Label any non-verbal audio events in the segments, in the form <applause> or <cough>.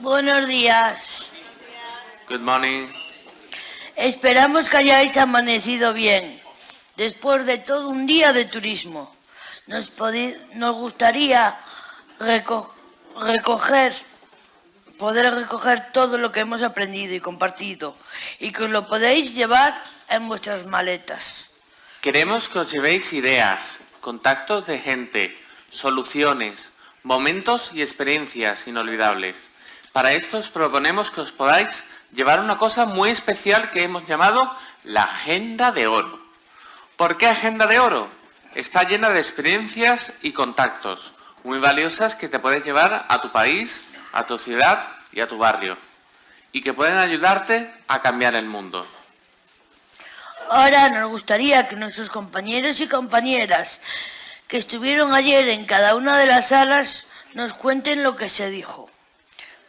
Buenos días. Good morning. Esperamos que hayáis amanecido bien, después de todo un día de turismo. Nos, nos gustaría recoger, poder recoger todo lo que hemos aprendido y compartido y que os lo podéis llevar en vuestras maletas. Queremos que os llevéis ideas, contactos de gente, soluciones, momentos y experiencias inolvidables. Para esto os proponemos que os podáis llevar una cosa muy especial que hemos llamado la Agenda de Oro. ¿Por qué Agenda de Oro? Está llena de experiencias y contactos muy valiosas que te puedes llevar a tu país, a tu ciudad y a tu barrio y que pueden ayudarte a cambiar el mundo. Ahora nos gustaría que nuestros compañeros y compañeras que estuvieron ayer en cada una de las salas nos cuenten lo que se dijo.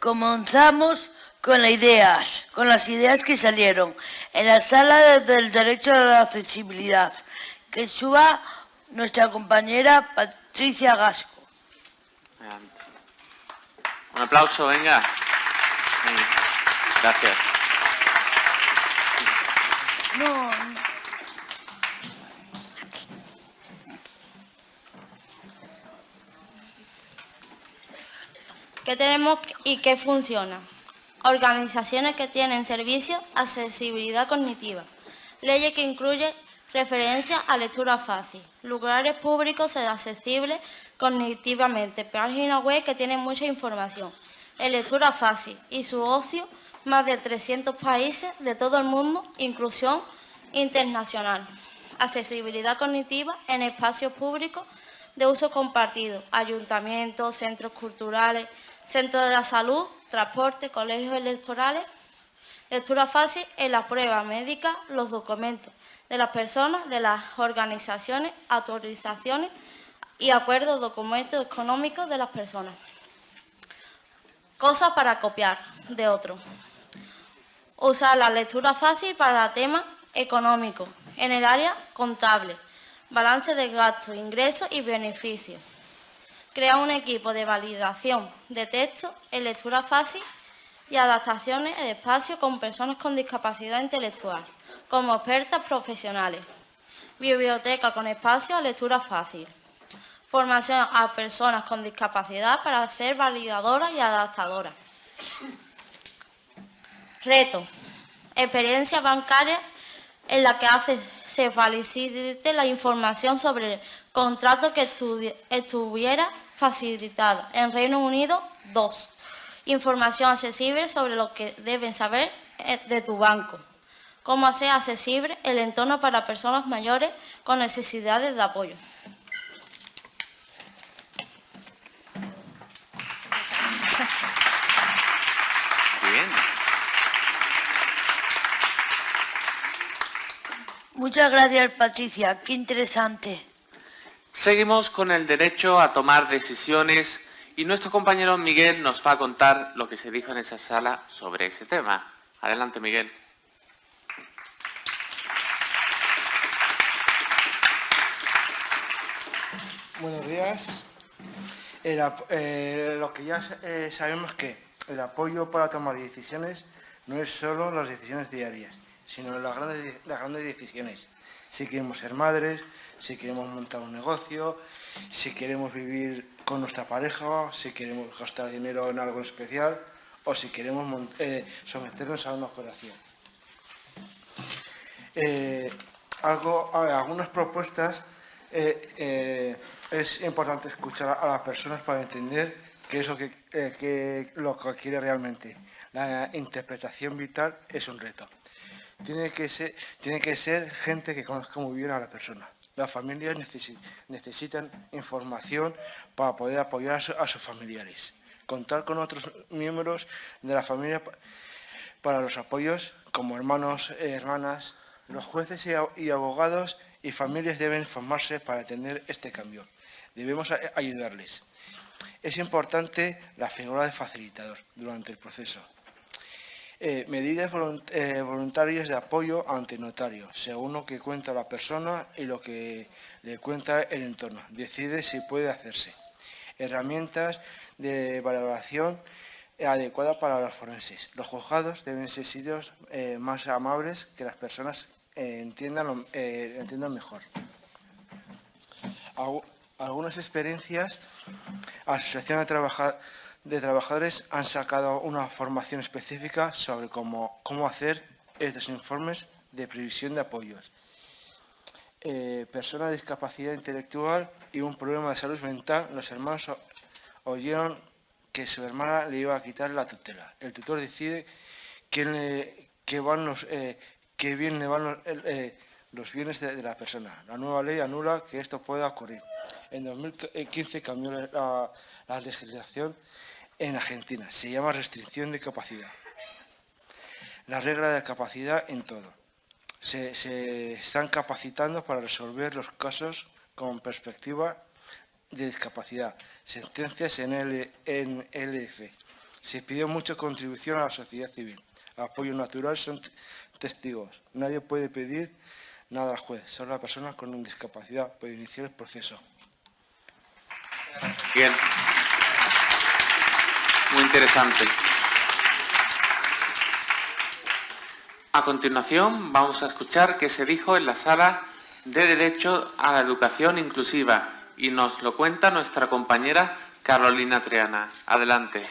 Comenzamos con las ideas, con las ideas que salieron en la sala del derecho a la accesibilidad, que suba nuestra compañera Patricia Gasco. Un aplauso, venga. Gracias. No. ¿Qué tenemos y qué funciona? Organizaciones que tienen servicios, accesibilidad cognitiva. Leyes que incluyen referencia a lectura fácil. Lugares públicos accesibles cognitivamente. Páginas web que tienen mucha información. Lectura fácil y su ocio más de 300 países de todo el mundo, inclusión internacional. Accesibilidad cognitiva en espacios públicos de uso compartido, ayuntamientos, centros culturales, centros de la salud, transporte, colegios electorales, lectura fácil en la prueba médica, los documentos de las personas, de las organizaciones, autorizaciones y acuerdos, documentos económicos de las personas. Cosas para copiar de otro. Usar la lectura fácil para temas económicos en el área contable, balance de gastos, ingresos y beneficios. Crea un equipo de validación de texto en lectura fácil y adaptaciones de espacio con personas con discapacidad intelectual, como expertas profesionales. Biblioteca con espacio a lectura fácil. Formación a personas con discapacidad para ser validadoras y adaptadoras. Reto. Experiencia bancaria en la que hace, se facilite la información sobre el contrato que estuviera facilitado. En Reino Unido, 2. Información accesible sobre lo que deben saber eh, de tu banco. Cómo hacer accesible el entorno para personas mayores con necesidades de apoyo. Muchas gracias, Patricia. Qué interesante. Seguimos con el derecho a tomar decisiones y nuestro compañero Miguel nos va a contar lo que se dijo en esa sala sobre ese tema. Adelante, Miguel. Buenos días. Eh, lo que ya eh, sabemos que el apoyo para tomar decisiones no es solo las decisiones diarias, sino las grandes, las grandes decisiones. Si queremos ser madres, si queremos montar un negocio, si queremos vivir con nuestra pareja, si queremos gastar dinero en algo especial o si queremos eh, someternos a una operación. Eh, algo, algunas propuestas eh, es importante escuchar a las personas para entender qué es lo que, lo que quiere realmente. La interpretación vital es un reto tiene que ser, tiene que ser gente que conozca muy bien a la persona. Las familias necesitan información para poder apoyar a, sus familiares. Contar con otros miembros de la familia para los apoyos, como hermanos, eh, hermanas. Los jueces y abogados y familias deben formarse para tener este cambio. Debemos ayudarles. Es importante la figura de facilitador durante el proceso. Eh, medidas eh, voluntarias de apoyo ante notario, según lo que cuenta la persona y lo que le cuenta el entorno. Decide si puede hacerse. Herramientas de valoración adecuada para los forenses. Los juzgados deben ser sitios eh, más amables que las personas entiendan, eh, entiendan mejor. algunas experiencias, Asociación de, de Trabajadores han sacado una formación específica sobre cómo, cómo hacer estos informes de previsión de apoyos. persona de discapacidad intelectual y un problema de salud mental, los hermanos oyeron que su hermana le iba a quitar la tutela. El tutor decide quién le, qué van los, eh, qué bien le van los, eh, bienes de, la persona. La nueva ley anula que esto pueda ocurrir. En 2015 cambió la, legislación en Argentina. Se llama restricción de capacidad. La regla de capacidad en todo. Se, están capacitando para resolver los casos con perspectiva de discapacidad, sentencias en, L, en LF. Se pidió mucha contribución a la sociedad civil. Apoyo natural son testigos. Nadie puede pedir nada al juez. Solo la persona con discapacidad puede iniciar el proceso. Bien. Muy interesante. A continuación vamos a escuchar qué se dijo en la sala de Derecho a la Educación Inclusiva y nos lo cuenta nuestra compañera Carolina Triana. Adelante.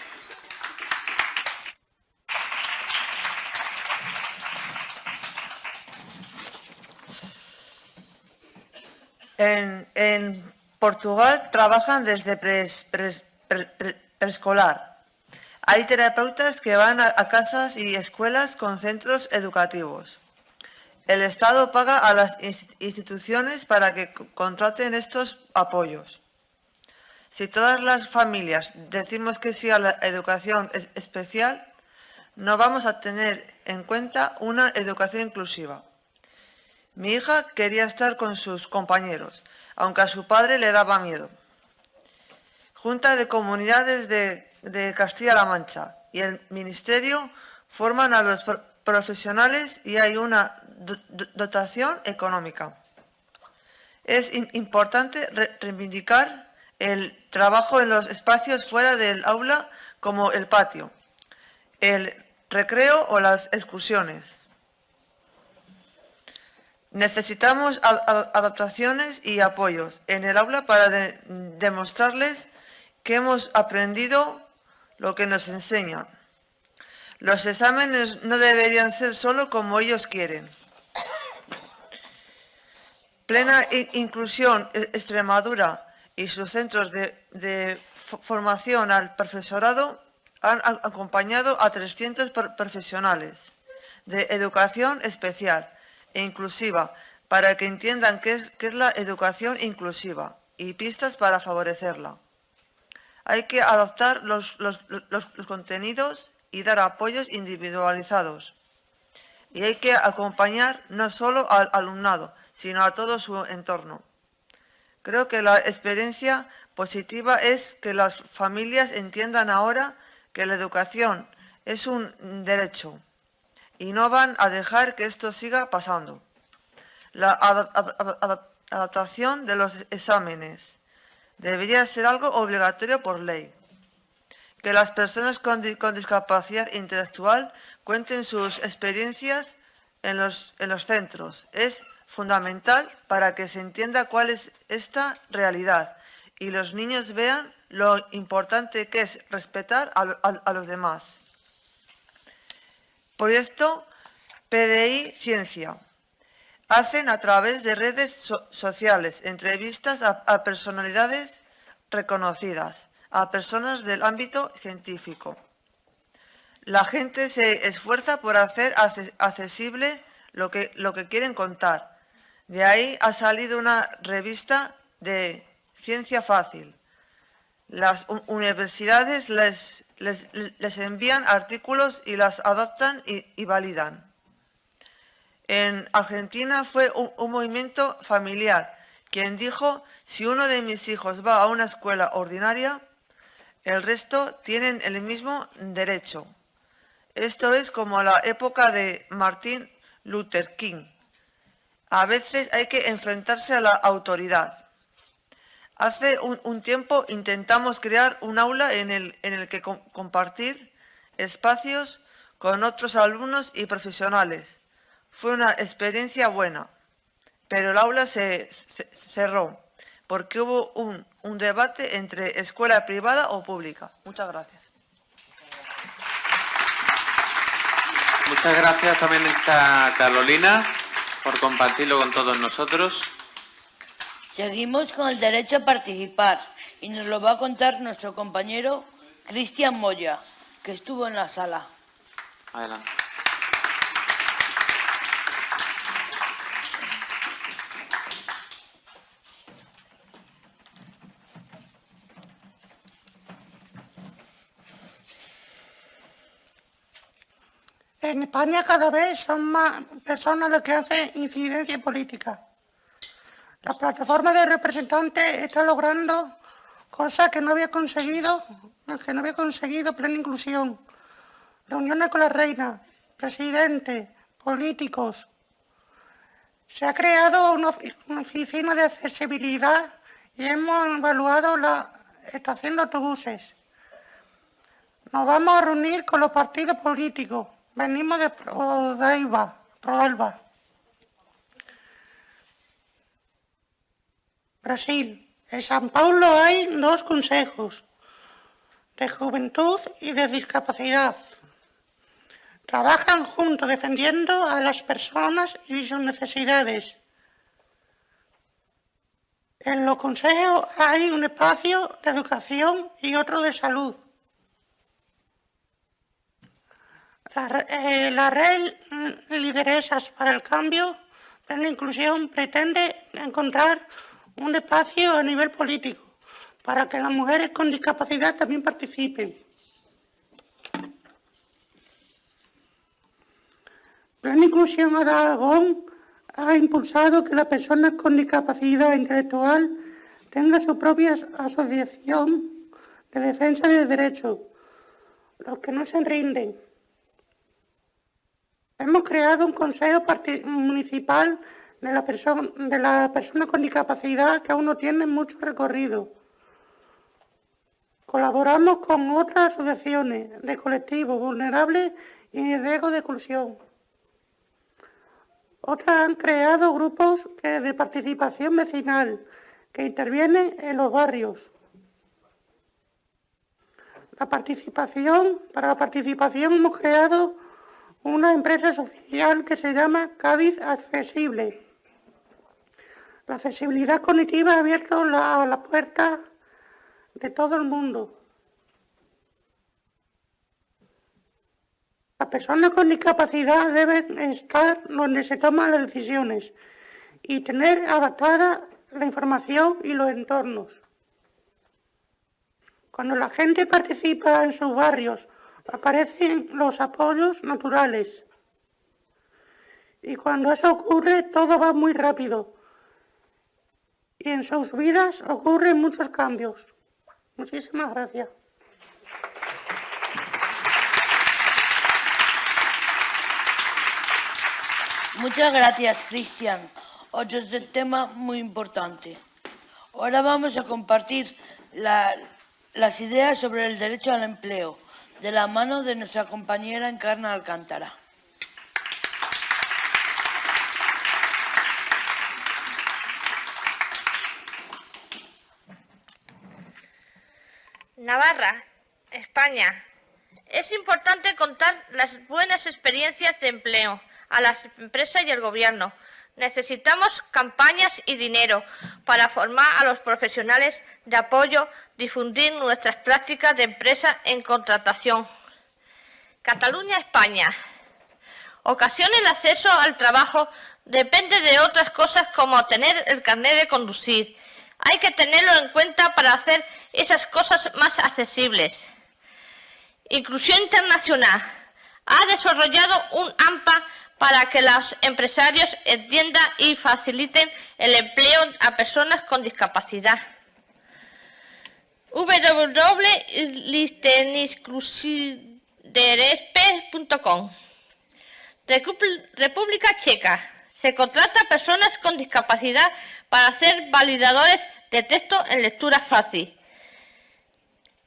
En, Portugal trabajan desde preescolar. Hay terapeutas que van a casas y escuelas con centros educativos. El Estado paga a las instituciones para que contraten estos apoyos. Si todas las familias decimos que sí a la educación especial, no vamos a tener en cuenta una educación inclusiva. Mi hija quería estar con sus compañeros, aunque a su padre le daba miedo. Junta de Comunidades de, Castilla-La Mancha y el Ministerio forman a los profesionales y hay una dotación económica. Es importante reivindicar el trabajo en los espacios fuera del aula como el patio, el recreo o las excursiones. Necesitamos adaptaciones y apoyos en el aula para demostrarles que hemos aprendido lo que nos enseñan. Los exámenes no deberían ser solo como ellos quieren. Plena Inclusión e-, Extremadura y sus centros de, formación al profesorado han acompañado a 300 profesionales de educación especial e inclusiva para que entiendan qué es, qué es la educación inclusiva y pistas para favorecerla. Hay que adoptar los, contenidos y dar apoyos individualizados. Y hay que acompañar no solo al alumnado, sino a todo su entorno. Creo que la experiencia positiva es que las familias entiendan ahora que la educación es un derecho y no van a dejar que esto siga pasando. La adaptación de los exámenes debería ser algo obligatorio por ley. Que las personas con, discapacidad intelectual cuenten sus experiencias en los, en los centros. Es fundamental para que se entienda cuál es esta realidad y los niños vean lo importante que es respetar a, los demás. Por esto, PDI Ciencia hacen a través de redes sociales entrevistas a, personalidades reconocidas, a personas del ámbito científico. La gente se esfuerza por hacer accesible lo que, lo que quieren contar de ahí ha salido una revista de ciencia fácil. Las universidades les, les, envían artículos y las adoptan y, validan. En Argentina fue un, movimiento familiar quien dijo, si uno de mis hijos va a una escuela ordinaria, el resto tienen el mismo derecho. Esto es como la época de Martin Luther King, a veces hay que enfrentarse a la autoridad. Hace un, tiempo intentamos crear un aula en el, en el que compartir espacios con otros alumnos y profesionales. Fue una experiencia buena, pero el aula se, cerró porque hubo un, un debate entre escuela privada o pública. Muchas gracias. Muchas gracias también a Carolina por compartirlo con todos nosotros. Seguimos con el derecho a participar y nos lo va a contar nuestro compañero Cristian Moya, que estuvo en la sala. Adelante. En España cada vez son más personas las que hacen incidencia política. La plataforma de representantes está logrando cosas que no había conseguido, que no había conseguido plena inclusión. Reuniones con la reina, presidente, políticos. Se ha creado una oficina de accesibilidad y hemos evaluado la estación de autobuses. Nos vamos a reunir con los partidos políticos. Venimos de Prodaiva. Brasil. En San Paulo hay dos consejos, de juventud y de discapacidad. Trabajan juntos defendiendo a las personas y sus necesidades. En los consejos hay un espacio de educación y otro de salud. La, eh, la red Lideresas para el Cambio, para la Inclusión, pretende encontrar un espacio a nivel político para que las mujeres con discapacidad también participen. Plan Inclusión Aragón ha impulsado que las personas con discapacidad intelectual tengan su propia asociación de defensa de derechos, los que no se rinden. Hemos creado un consejo municipal de la, persona, de la persona con discapacidad que aún no tienen mucho recorrido. Colaboramos con otras asociaciones de colectivos vulnerables y de riesgo de exclusión. Otras han creado grupos de participación vecinal que intervienen en los barrios. La participación, para la participación hemos creado una empresa social que se llama Cádiz Accesible la accesibilidad cognitiva ha abierto la, puerta de todo el mundo. Las personas con discapacidad deben estar donde se toman las decisiones y tener adaptada la información y los entornos. Cuando la gente participa en sus barrios, aparecen los apoyos naturales. Y cuando eso ocurre, todo va muy rápido y en sus vidas ocurren muchos cambios. Muchísimas gracias. Muchas gracias, Cristian. Otro tema muy importante. Ahora vamos a compartir las ideas sobre el derecho al empleo de la mano de nuestra compañera Encarna Alcántara. Navarra, España. Es importante contar las buenas experiencias de empleo a las empresas y el gobierno. Necesitamos campañas y dinero para formar a los profesionales de apoyo, difundir nuestras prácticas de empresa en contratación. Cataluña, España. Ocasiona el acceso al trabajo depende de otras cosas como tener el carnet de conducir, hay que tenerlo en cuenta para hacer esas cosas más accesibles. Inclusión Internacional ha desarrollado un AMPA para que los empresarios entiendan y faciliten el empleo a personas con discapacidad. www.listeninclusideresp.com República Checa se contrata a personas con discapacidad para ser validadores de texto en lectura fácil.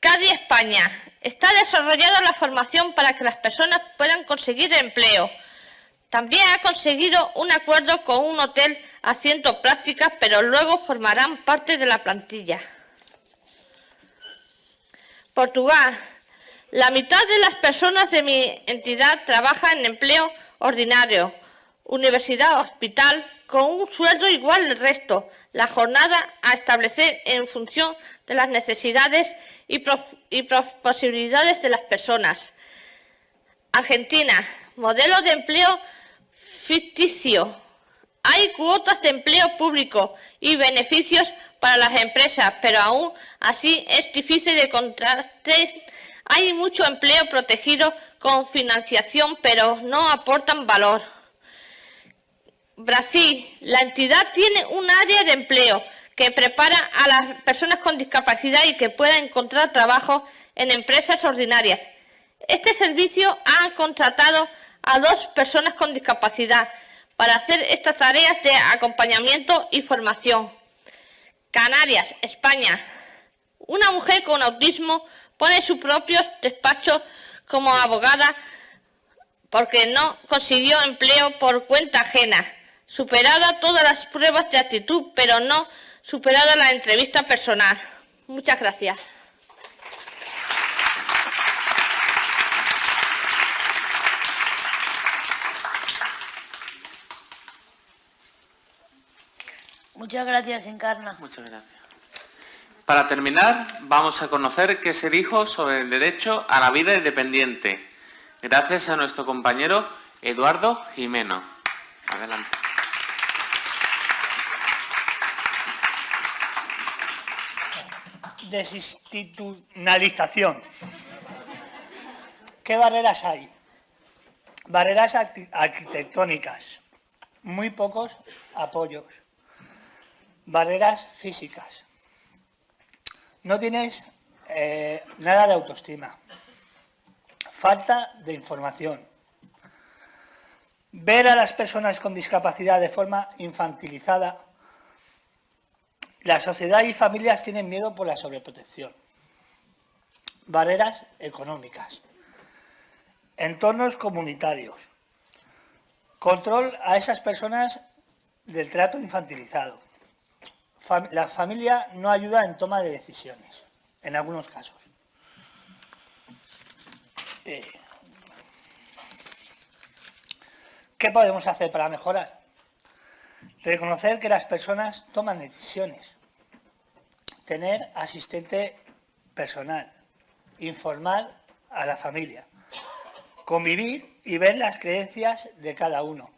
Cádiz, España. Está desarrollada la formación para que las personas puedan conseguir empleo. También ha conseguido un acuerdo con un hotel haciendo prácticas, pero luego formarán parte de la plantilla. Portugal. La mitad de las personas de mi entidad trabaja en empleo ordinario, universidad, hospital, con un sueldo igual al resto. La jornada a establecer en función de las necesidades y, posibilidades de las personas. Argentina, modelo de empleo ficticio. Hay cuotas de empleo público y beneficios para las empresas, pero aún así es difícil de contraste. Hay mucho empleo protegido con financiación, pero no aportan valor. Brasil, la entidad tiene un área de empleo que prepara a las personas con discapacidad y que pueda encontrar trabajo en empresas ordinarias. Este servicio ha contratado a dos personas con discapacidad para hacer estas tareas de acompañamiento y formación. Canarias, España. Una mujer con autismo pone su propio despacho como abogada porque no consiguió empleo por cuenta ajena. Superada todas las pruebas de actitud, pero no superada la entrevista personal. Muchas gracias. Muchas gracias, Encarna. Muchas gracias. Para terminar, vamos a conocer qué se dijo sobre el derecho a la vida independiente, gracias a nuestro compañero Eduardo Jimeno. Adelante. Desinstitucionalización. ¿Qué barreras hay? Barreras arquitectónicas, muy pocos apoyos, barreras físicas. No tienes eh, nada de autoestima, falta de información, ver a las personas con discapacidad de forma infantilizada la sociedad y familias tienen miedo por la sobreprotección. Barreras económicas. Entornos comunitarios. Control a esas personas del trato infantilizado. la familia no ayuda en toma de decisiones, en algunos casos. Eh, ¿Qué podemos hacer para mejorar? Reconocer que las personas toman decisiones. Tener asistente personal. Informar a la familia. Convivir y ver las creencias de cada uno.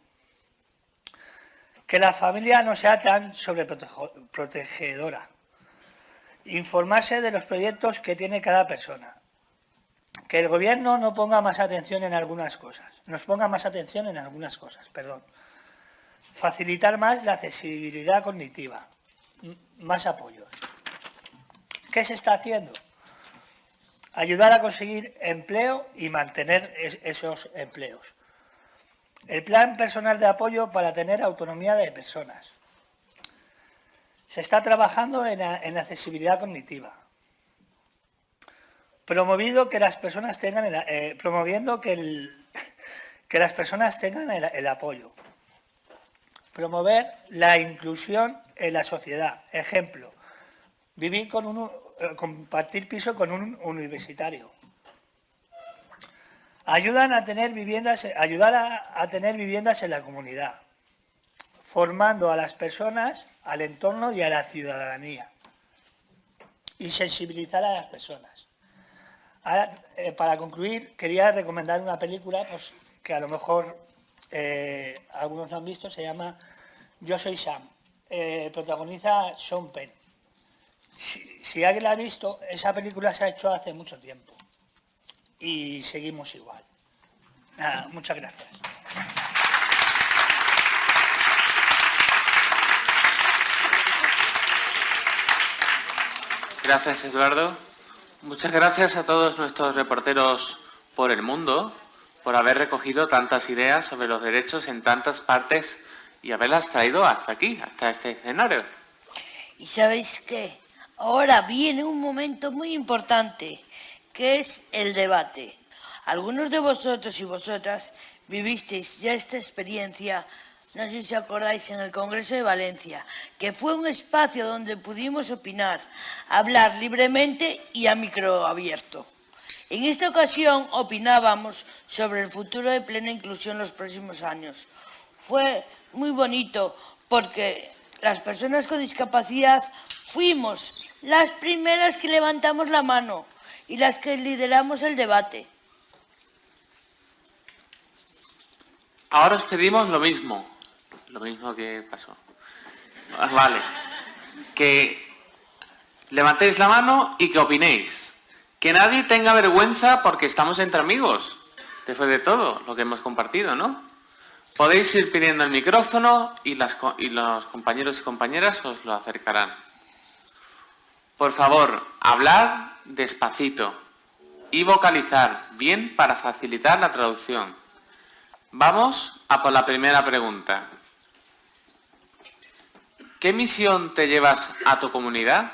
Que la familia no sea tan sobreprotegedora. Informarse de los proyectos que tiene cada persona. Que el gobierno no ponga más atención en algunas cosas. Nos ponga más atención en algunas cosas, perdón Facilitar más la accesibilidad cognitiva. Más apoyos. ¿Qué se está haciendo? Ayudar a conseguir empleo y mantener esos empleos. El plan personal de apoyo para tener autonomía de personas. Se está trabajando en, accesibilidad cognitiva. Promovido que las personas tengan eh, promoviendo que, <laughs> que, las personas tengan el apoyo. Promover la inclusión en la sociedad. Ejemplo, vivir con eh, compartir piso con un universitario. Ayudan a tener viviendas, ayudar a, tener viviendas en la comunidad, formando a las personas, al entorno y a la ciudadanía. Y sensibilizar a las personas. Eh, para concluir, quería recomendar una película pues, que a lo mejor eh, algunos lo han visto, se llama Yo soy Sam. Protagoniza Sean Penn. Si, alguien la ha visto, esa película se ha hecho hace mucho tiempo. Y seguimos igual. Nada, muchas gracias. Gracias, Eduardo. Muchas gracias a todos nuestros reporteros por el mundo por haber recogido tantas ideas sobre los derechos en tantas partes y haberlas traído hasta aquí, hasta este escenario. Y sabéis qué, ahora viene un momento muy importante, que es el debate. Algunos de vosotros y vosotras vivisteis ya esta experiencia, no sé si acordáis, en el Congreso de Valencia, que fue un espacio donde pudimos opinar, hablar libremente y a micro abierto. En esta ocasión opinábamos sobre el futuro de plena inclusión en los próximos años. Fue muy bonito porque las personas con discapacidad fuimos las primeras que levantamos la mano y las que lideramos el debate. Ahora os pedimos lo mismo, lo mismo que pasó. Ah, Vale, que levantéis la mano y que opinéis. Que nadie tenga vergüenza porque estamos entre amigos. Después de todo, lo que hemos compartido, ¿no? Podéis ir pidiendo el micrófono y, los compañeros y compañeras os lo acercarán. Por favor, hablar despacito y vocalizar bien para facilitar la traducción. Vamos a por la primera pregunta. ¿Qué misión te llevas a tu comunidad?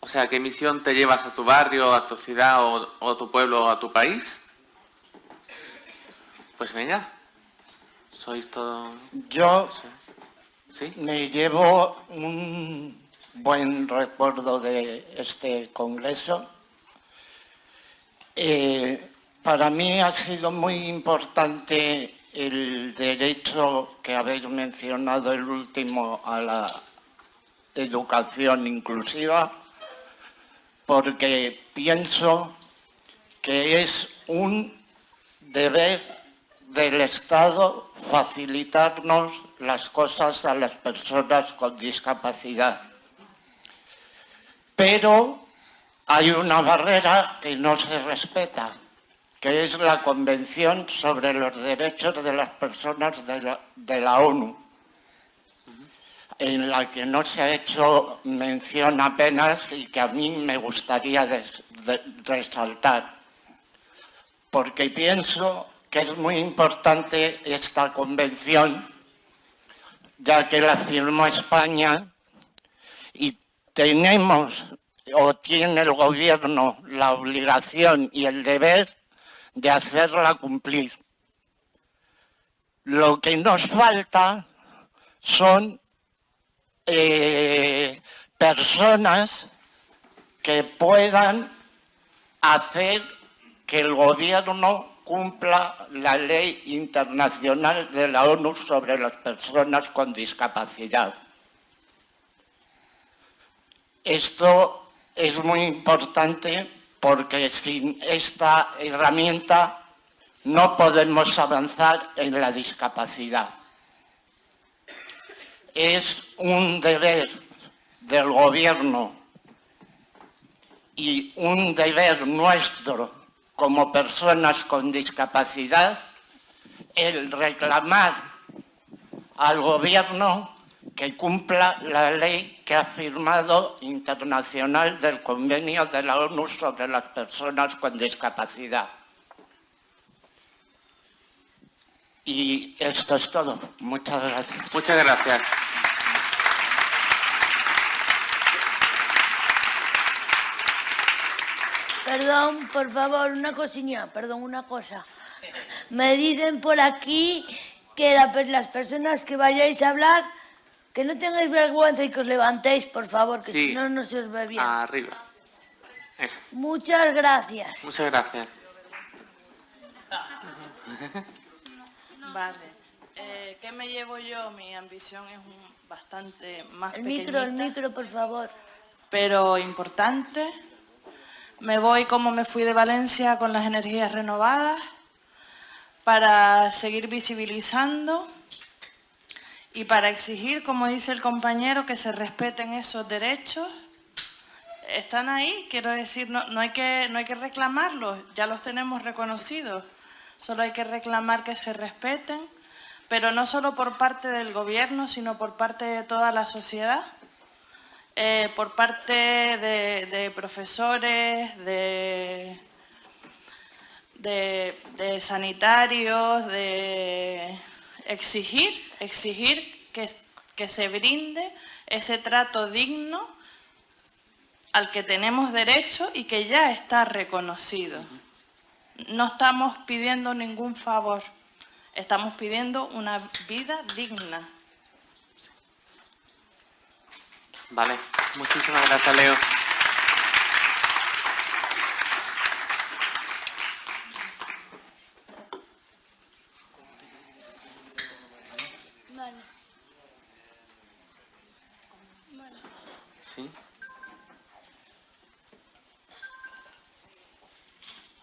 O sea, ¿qué misión te llevas a tu barrio, a tu ciudad o, o a tu pueblo o a tu país? Pues venga, sois todo... Yo ¿Sí? me llevo un buen recuerdo de este congreso. Eh, para mí ha sido muy importante el derecho que habéis mencionado, el último, a la educación inclusiva, porque pienso que es un deber del Estado facilitarnos las cosas a las personas con discapacidad. Pero hay una barrera que no se respeta, que es la Convención sobre los Derechos de las Personas de la, ONU, en la que no se ha hecho mención apenas y que a mí me gustaría resaltar. Porque pienso que es muy importante esta convención, ya que la firmó España y tenemos o tiene el gobierno la obligación y el deber de hacerla cumplir. Lo que nos falta son eh, personas que puedan hacer que el gobierno cumpla la ley internacional de la ONU sobre las personas con discapacidad. Esto es muy importante porque sin esta herramienta no podemos avanzar en la discapacidad. Es un deber del gobierno y un deber nuestro como personas con discapacidad el reclamar al gobierno que cumpla la ley que ha firmado internacional del convenio de la ONU sobre las personas con discapacidad. Y esto es todo. Muchas gracias. Muchas gracias. Perdón, por favor, una cosilla, perdón, una cosa. Me dicen por aquí que la las personas que vayáis a hablar, que no tengáis vergüenza y que os levantéis, por favor, que Sí. si no, no se os ve bien. Arriba. Eso. Muchas gracias. Muchas gracias. Vale. Eh, ¿Qué me llevo yo? Mi ambición es un- bastante más El micro, el micro, por favor. pero importante. Me voy como me fui de Valencia con las energías renovadas para seguir visibilizando y para exigir, como dice el compañero, que se respeten esos derechos. Están ahí, quiero decir, no, no hay que, no hay que reclamarlos, ya los tenemos reconocidos. Solo hay que reclamar que se respeten, pero no solo por parte del gobierno, sino por parte de toda la sociedad, eh, por parte de, profesores, de, de sanitarios, de exigir, exigir que, que se brinde ese trato digno al que tenemos derecho y que ya está reconocido. No estamos pidiendo ningún favor, estamos pidiendo una vida digna. Vale, muchísimas gracias, Leo.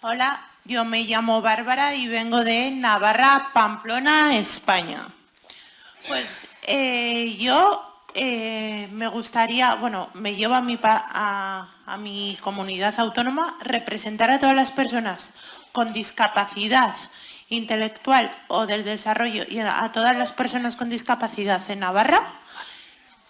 Hola, yo me llamo Bárbara y vengo de Navarra, Pamplona, España. Pues eh, yo eh, me gustaría, bueno, me llevo a mi, a, mi comunidad autónoma representar a todas las personas con discapacidad intelectual o del desarrollo y a, todas las personas con discapacidad en Navarra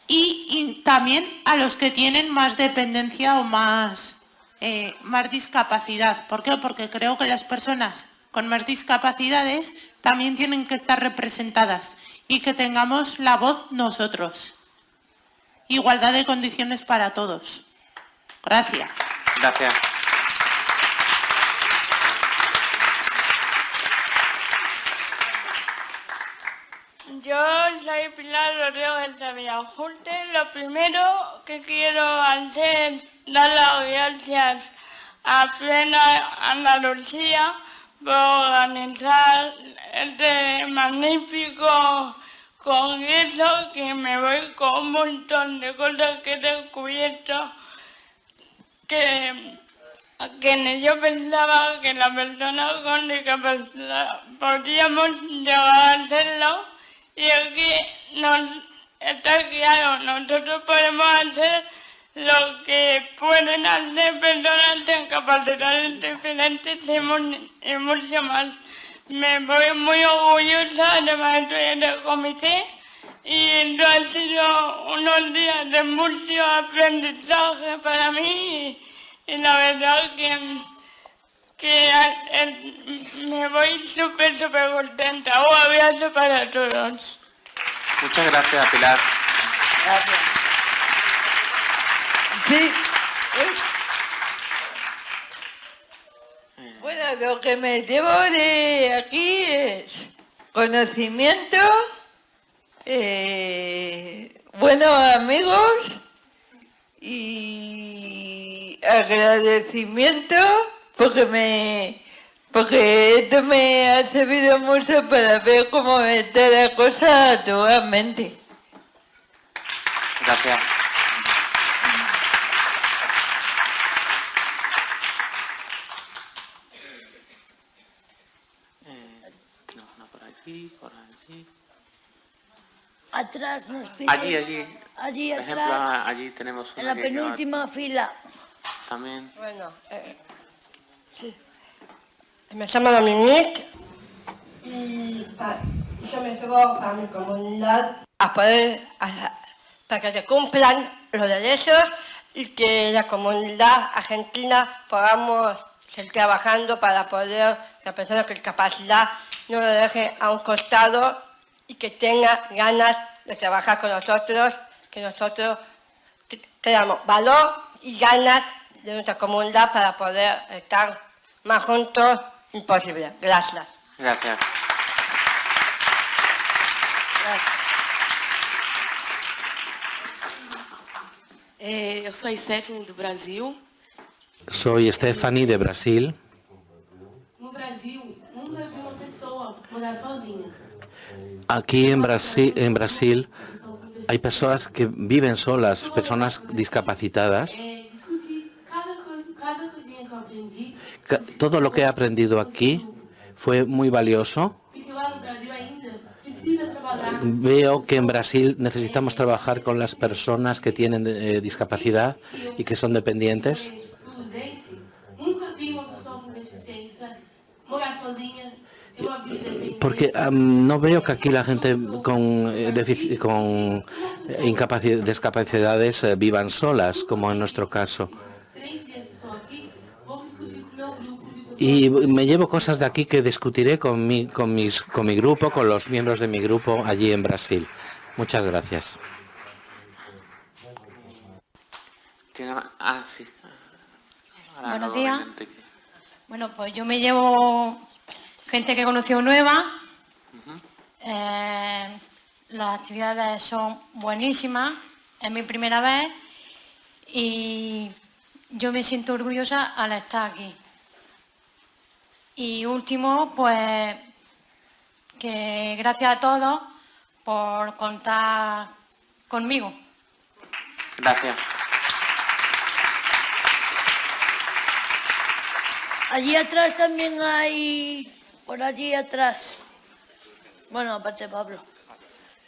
y también a los que tienen más dependencia o más, eh, más discapacidad. ¿Por qué? Porque creo que las personas con más discapacidades también tienen que estar representadas y que tengamos la voz nosotros. Igualdad de condiciones para todos. Gracias. Gracias. Yo soy Pilar Rodríguez de Villajulte. Lo primero que quiero hacer es dar las gracias a Plena Andalucía por organizar este magnífico congreso que me voy con un montón de cosas que he descubierto que, que yo pensaba que las personas con discapacidad podríamos llegar a hacerlo y aquí nos está claro, nosotros podemos hacer lo que pueden hacer personas con capacidades diferentes y, y mucho más. Me voy muy orgullosa, además estoy en el comité y no ha sido unos días de mucho aprendizaje para mí y la verdad que, que eh, me voy súper, súper contenta. Un abrazo para todos. Muchas gracias, Pilar. Sí. Bueno, lo que me llevo de aquí es conocimiento, eh, buenos amigos y agradecimiento porque me porque esto me ha servido mucho para ver cómo está la cosa actualmente. Gracias. Eh, no, no, por allí, por allí. Atrás nos. Allí, allí. Allí Por ejemplo, allí tenemos una en la penúltima fila. También. Bueno, eh, sí. Me llamo Dominique y yo me llevo a mi comunidad a poder, para que se cumplan los derechos y que la comunidad argentina podamos seguir trabajando para poder que la persona con discapacidad no lo deje a un costado y que tenga ganas de trabajar con nosotros, que nosotros te- tengamos valor y ganas de nuestra comunidad para poder estar más juntos imposible. Gracias. Gracias. Eu sou a Stephanie do Brasil. Soy Stephanie de Brasil. No Brasil, nunca vi uma pessoa morar sozinha. Aquí en Brasil, en Brasil hay personas que viven solas, personas discapacitadas. Todo lo que he aprendido aquí fue muy valioso. Veo que en Brasil necesitamos trabajar con las personas que tienen eh, discapacidad y que son dependientes. Porque no veo que aquí la gente con, eh, eh, discapacidades vivan solas, como en nuestro caso. Y me llevo cosas de aquí que discutiré con mi, con, mis, con mi grupo, con los miembros de mi grupo allí en Brasil. Muchas gracias. Ah, sí. Buenos días. Bueno, pues yo me llevo gente que he conocido nueva. Eh, las actividades son buenísimas. Es mi primera vez y yo me siento orgullosa al estar aquí. Y último, pues que gracias a todos por contar conmigo. Gracias. Allí atrás también hay, por allí atrás. Bueno, aparte Pablo.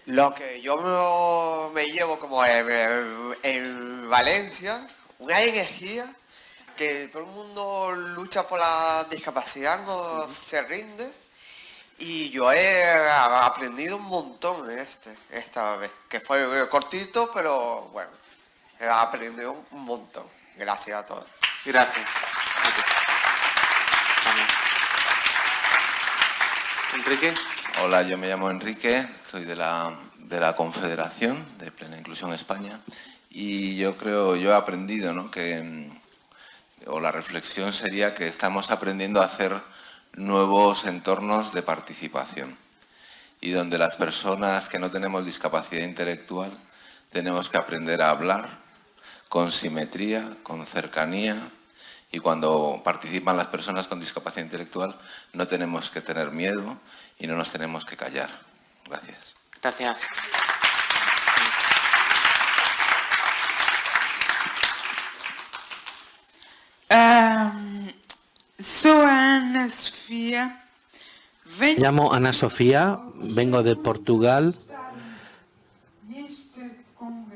Lo que yo me, llevo como en, en- en Valencia, una energía que todo el mundo lucha por la discapacidad, no se rinde. Y yo he aprendido un montón en este, esta vez, que fue cortito, pero bueno, he aprendido un montón. Gracias a todos. Gracias. Enrique. Hola, yo me llamo Enrique, soy de la, de la Confederación de Plena Inclusión España y yo creo, yo he aprendido ¿no? que, o la reflexión sería que estamos aprendiendo a hacer nuevos entornos de participación y donde las personas que no tenemos discapacidad intelectual tenemos que aprender a hablar con simetría, con cercanía y cuando participan las personas con discapacidad intelectual no tenemos que tener miedo y no nos tenemos que callar. Gracias. Gracias. Ana Sofía. Me llamo Ana Sofía, vengo de Portugal.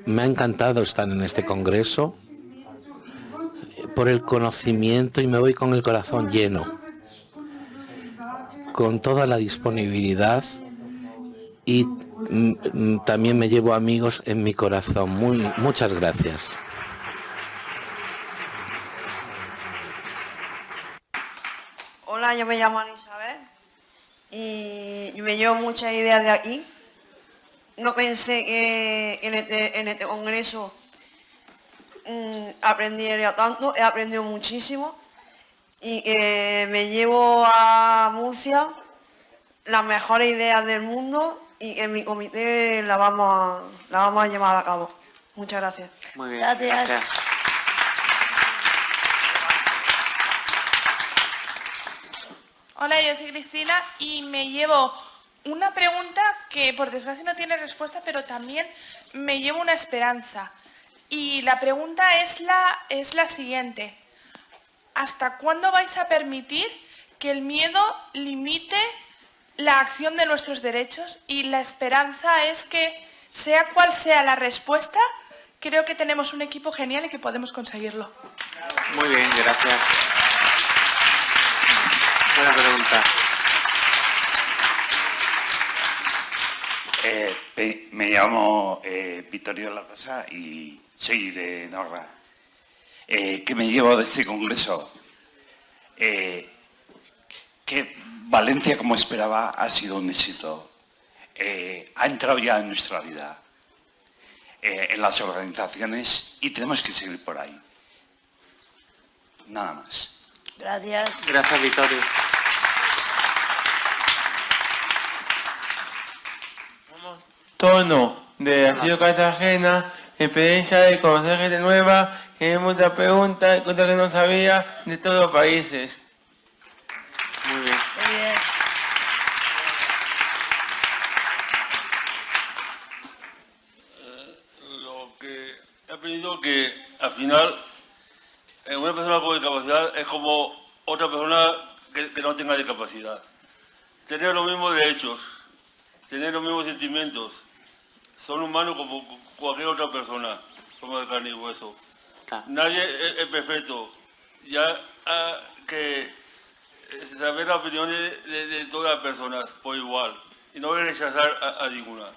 Me ha encantado estar en este congreso por el conocimiento y me voy con el corazón lleno, con toda la disponibilidad y mm, mm, también me llevo amigos en mi corazón. Muchas gracias. Hola, yo me llamo Ana Isabel y me llevo muchas ideas de aquí. No pensé que en este, en este congreso mm, aprendiera tanto, he aprendido muchísimo y que me llevo a Murcia las mejores ideas del mundo y que en mi comité la vamos a, la vamos a llevar a cabo. Muchas gracias. Muy bien. Gracias. Hola, yo soy Cristina y me llevo una pregunta que por desgracia no tiene respuesta, pero también me llevo una esperanza. Y la pregunta es la, es la siguiente. ¿Hasta cuándo vais a permitir que el miedo limite la acción de nuestros derechos? Y la esperanza es que, sea cual sea la respuesta, creo que tenemos un equipo genial y que podemos conseguirlo. Muy bien, gracias. Buena pregunta. Eh, me llamo eh, Vittorio La Rosa y soy de Norra. Eh, ¿Qué me llevo de este congreso? Eh, que Valencia, como esperaba, ha sido un éxito. Eh, ha entrado ya en nuestra vida, eh, en las organizaciones, y tenemos que seguir por ahí. Nada más. Gracias. Gracias, Vittorio. Tono de Asilo Cartagena, experiencia de conocer gente nueva, y muchas preguntas, cosas que no sabía de todos los países. Muy bien. Muy bien. Lo que he aprendido que al final eh, una persona con discapacidad es como otra persona que, que no tenga discapacidad. Tener los mismos derechos, tener los mismos sentimientos. Son humanos como cu- cualquier otra persona, somos de carne y hueso. Nadie es, es perfecto. Ya ah, que eh, saber las opiniones de, de todas las personas por igual y no rechazar a- a ninguna.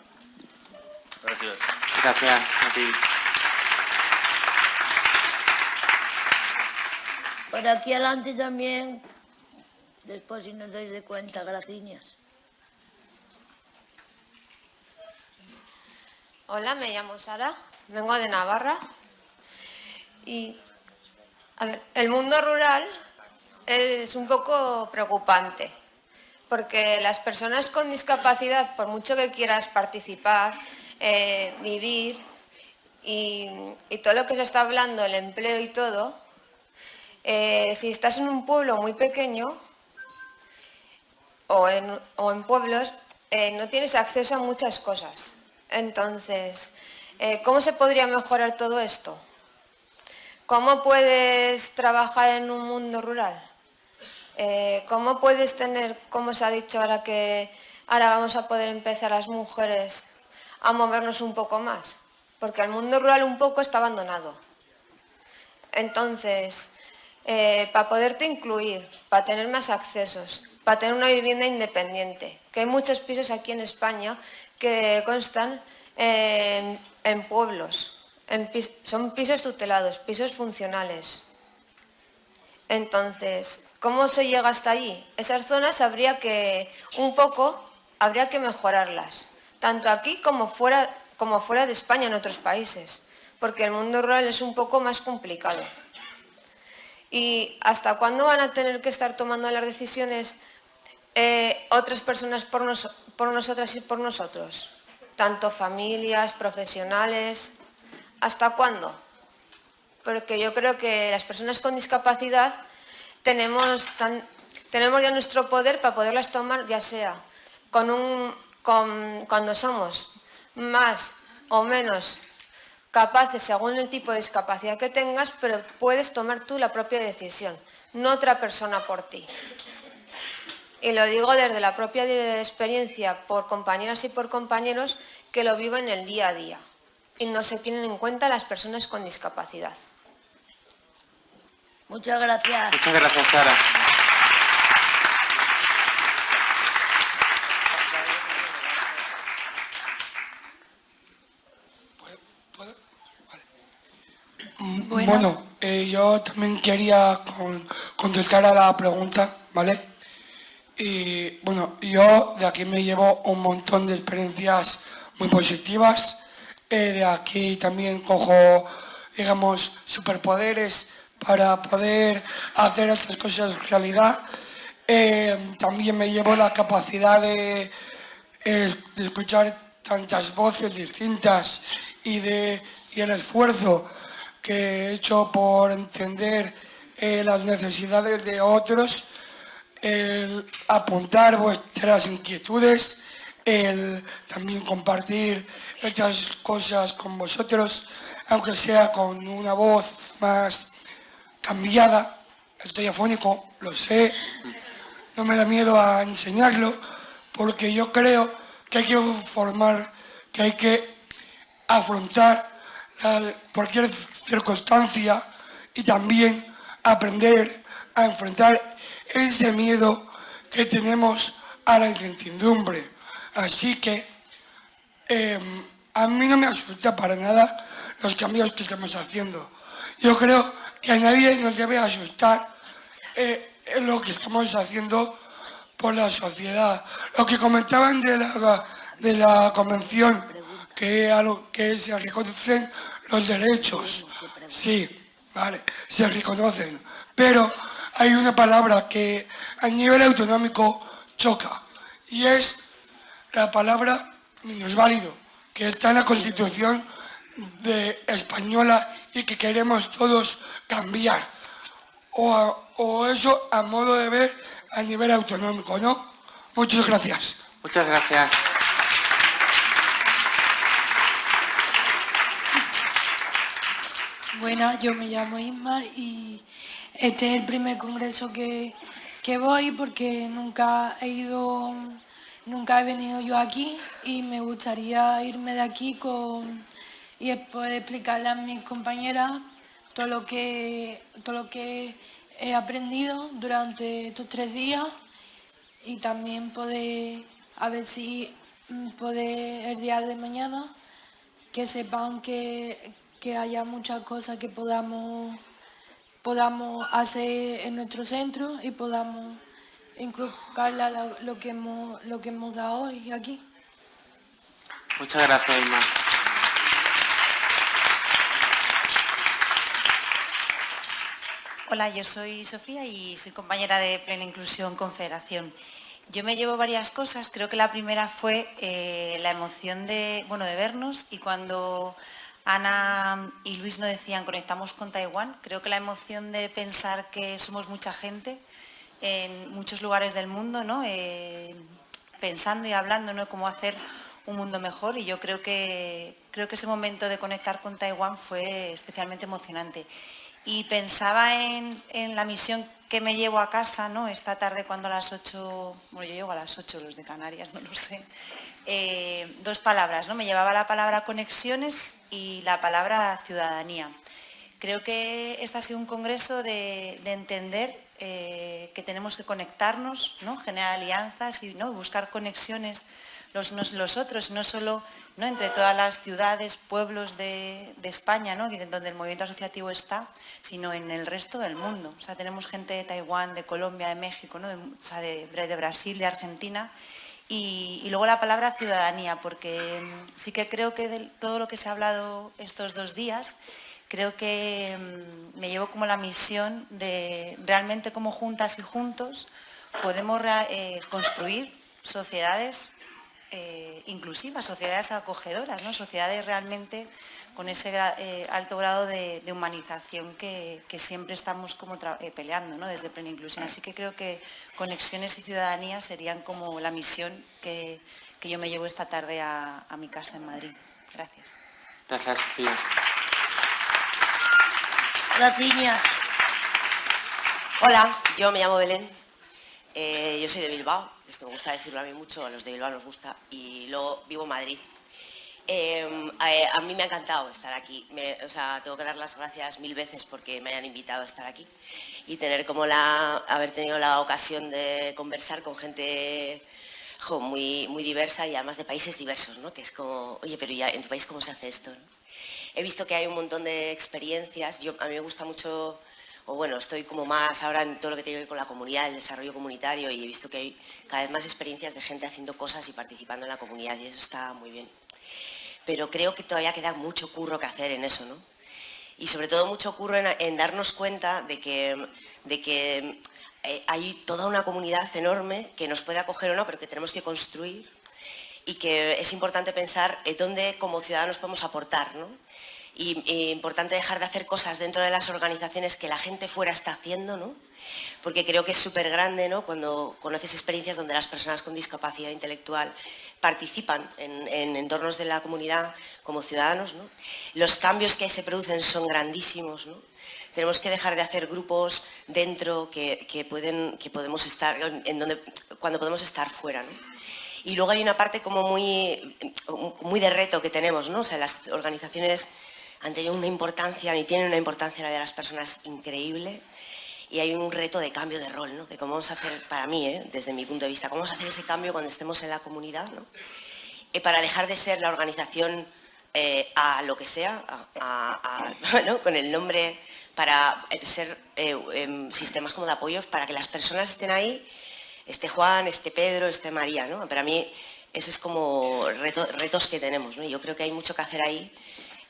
Gracias. Gracias a ti. Por aquí adelante también, después si no os dais de cuenta, gracias. Hola, me llamo Sara, vengo de Navarra Y, el mundo rural es un poco preocupante, porque las personas con discapacidad, por mucho que quieras participar, eh, vivir y, todo lo que se está hablando, el empleo y todo, eh, si estás en un pueblo muy pequeño o en, o en pueblos, eh, no tienes acceso a muchas cosas. Entonces, eh, ¿cómo se podría mejorar todo esto? ¿Cómo puedes trabajar en un mundo rural? Eh, ¿Cómo puedes tener, como se ha dicho ahora que ahora vamos a poder empezar las mujeres a movernos un poco más? Porque el mundo rural un poco está abandonado. Entonces, eh, para poderte incluir, para tener más accesos, para tener una vivienda independiente, que hay muchos pisos aquí en España que constan en, pueblos, en son pisos tutelados, pisos funcionales. Entonces, ¿cómo se llega hasta allí? Esas zonas habría que, un poco, habría que mejorarlas, tanto aquí como fuera, como fuera de España en otros países, porque el mundo rural es un poco más complicado. ¿Y hasta cuándo van a tener que estar tomando las decisiones eh, otras personas por, nos- por nosotras y por nosotros? Tanto familias, profesionales. ¿Hasta cuándo? Porque yo creo que las personas con discapacidad tenemos, ya nuestro poder para poderlas tomar, ya sea cuando somos más o menos capaces según el tipo de discapacidad que tengas, pero puedes tomar tú la propia decisión, no otra persona por ti. Y lo digo desde la propia experiencia por compañeras y por compañeros que lo viven el día a día y no se tienen en cuenta las personas con discapacidad. Muchas gracias. Muchas gracias, Sara. Bueno, eh, yo también quería con- contestar a la pregunta, ¿vale? Y bueno, yo de aquí me llevo un montón de experiencias muy positivas. Eh, de aquí también cojo, digamos, superpoderes para poder hacer estas cosas realidad. Eh, también me llevo la capacidad de, eh, de escuchar tantas voces distintas y, de, y el esfuerzo que he hecho por entender las necesidades de otros, el apuntar vuestras inquietudes, el también compartir estas cosas con vosotros, aunque sea con una voz más cambiada. Estoy afónico, lo sé, no me da miedo a enseñarlo, porque yo creo que hay que formar, que hay que afrontar cualquier circunstancia y también aprender a enfrentar ese miedo que tenemos a la incertidumbre. Así que eh, a mí no me asusta para nada los cambios que estamos haciendo. Yo creo que a nadie nos debe asustar eh, lo que estamos haciendo por la sociedad. Lo que comentaban de la, de la convención, que, a lo que se reconocen los derechos. Sí, vale, se reconocen. Pero hay una palabra que a nivel autonómico choca y es la palabra minusválido, que está en la Constitución de española y que queremos todos cambiar. O, a- o eso a modo de ver a nivel autonómico, ¿no? Muchas gracias. Muchas gracias. Buenas, yo me llamo Isma y este es el primer congreso que, que voy porque nunca he ido, nunca he venido yo aquí y me gustaría irme de aquí con y poder explicarle a mis compañeras todo lo que todo lo que he aprendido durante estos tres días y también poder a ver si mm, poder el día de mañana que sepan que, que haya muchas cosas que podamos, podamos hacer en nuestro centro y podamos inculcarle a la- lo, que hemos, lo que hemos dado hoy aquí. Muchas gracias, Irma. Hola, yo soy Sofía y soy compañera de Plena Inclusión Confederación. Yo me llevo varias cosas. Creo que la primera fue eh, la emoción de, bueno, de vernos y cuando Ana y Luis nos decían conectamos con Taiwán, creo que la emoción de pensar que somos mucha gente en muchos lugares del mundo, ¿no? Eh, pensando y hablando ¿no? cómo hacer un mundo mejor y yo creo que, creo que ese momento de conectar con Taiwán fue especialmente emocionante. Y pensaba en, la misión que me llevo a casa, ¿no? Esta tarde cuando a las 8, bueno, yo llego a las 8 los de Canarias, <laughs> no lo sé. Eh, dos palabras, ¿no? Me llevaba la palabra conexiones y la palabra ciudadanía. Creo que este ha sido un congreso de, de entender eh, que tenemos que conectarnos, ¿no? generar alianzas y ¿no? buscar conexiones los otros, no solo ¿no? entre todas las ciudades, pueblos de, España, ¿no? donde el movimiento asociativo está, sino en el resto del mundo. O sea, tenemos gente de Taiwán, de Colombia, de México, ¿no? de, o sea, de, de Brasil, de Argentina, y, luego la palabra ciudadanía, porque mm, sí que creo que de todo lo que se ha hablado estos dos días, creo que mmm, me llevo como la misión de realmente como juntas y juntos podemos eh, construir sociedades eh, inclusivas, sociedades acogedoras, ¿no? sociedades realmente con ese eh, alto grado de, de humanización que, que, siempre estamos como eh, peleando ¿no? desde Plena Inclusión. Así que creo que conexiones y ciudadanía serían como la misión que, que yo me llevo esta tarde a, a, mi casa en Madrid. Gracias. Gracias, Sofía. Gracias. Hola, yo me llamo Belén. Eh, yo soy de Bilbao esto me gusta decirlo a mí mucho, a los de Bilbao nos gusta, y luego vivo en Madrid. Eh, a, mí me ha encantado estar aquí, o sea, tengo que dar las gracias mil veces porque me hayan invitado a estar aquí y tener como la, haber tenido la ocasión de conversar con gente muy, muy diversa y además de países diversos, ¿no? Que es como, oye, pero ya en tu país cómo se hace esto. He visto que hay un montón de experiencias, yo, a mí me gusta mucho o bueno, estoy como más ahora en todo lo que tiene que ver con la comunidad, el desarrollo comunitario y he visto que hay cada vez más experiencias de gente haciendo cosas y participando en la comunidad y eso está muy bien. Pero creo que todavía queda mucho curro que hacer en eso, ¿no? Y sobre todo mucho curro en, darnos cuenta de que, de que eh, hay toda una comunidad enorme que nos puede acoger o no, pero que tenemos que construir y que es importante pensar en dónde como ciudadanos podemos aportar, ¿no? Y, importante dejar de hacer cosas dentro de las organizaciones que la gente fuera está haciendo, ¿no? Porque creo que es súper grande, ¿no? Cuando conoces experiencias donde las personas con discapacidad intelectual participan en, en entornos de la comunidad como ciudadanos, ¿no? Los cambios que se producen son grandísimos, ¿no? Tenemos que dejar de hacer grupos dentro que, que, pueden, que podemos estar, en donde, cuando podemos estar fuera, ¿no? Y luego hay una parte como muy, muy de reto que tenemos, ¿no? O sea, las organizaciones han tenido una importancia, y tienen una importancia la de las personas increíble, y hay un reto de cambio de rol, ¿no? de cómo vamos a hacer, para mí, ¿eh? desde mi punto de vista, cómo vamos a hacer ese cambio cuando estemos en la comunidad, ¿no? eh, para dejar de ser la organización eh, a lo que sea, a, a, <laughs> con el nombre, para ser eh, em, sistemas como de apoyo, para que las personas estén ahí, esté Juan, esté Pedro, esté María. ¿no? Para mí, ese es como reto, retos que tenemos. ¿no? Yo creo que hay mucho que hacer ahí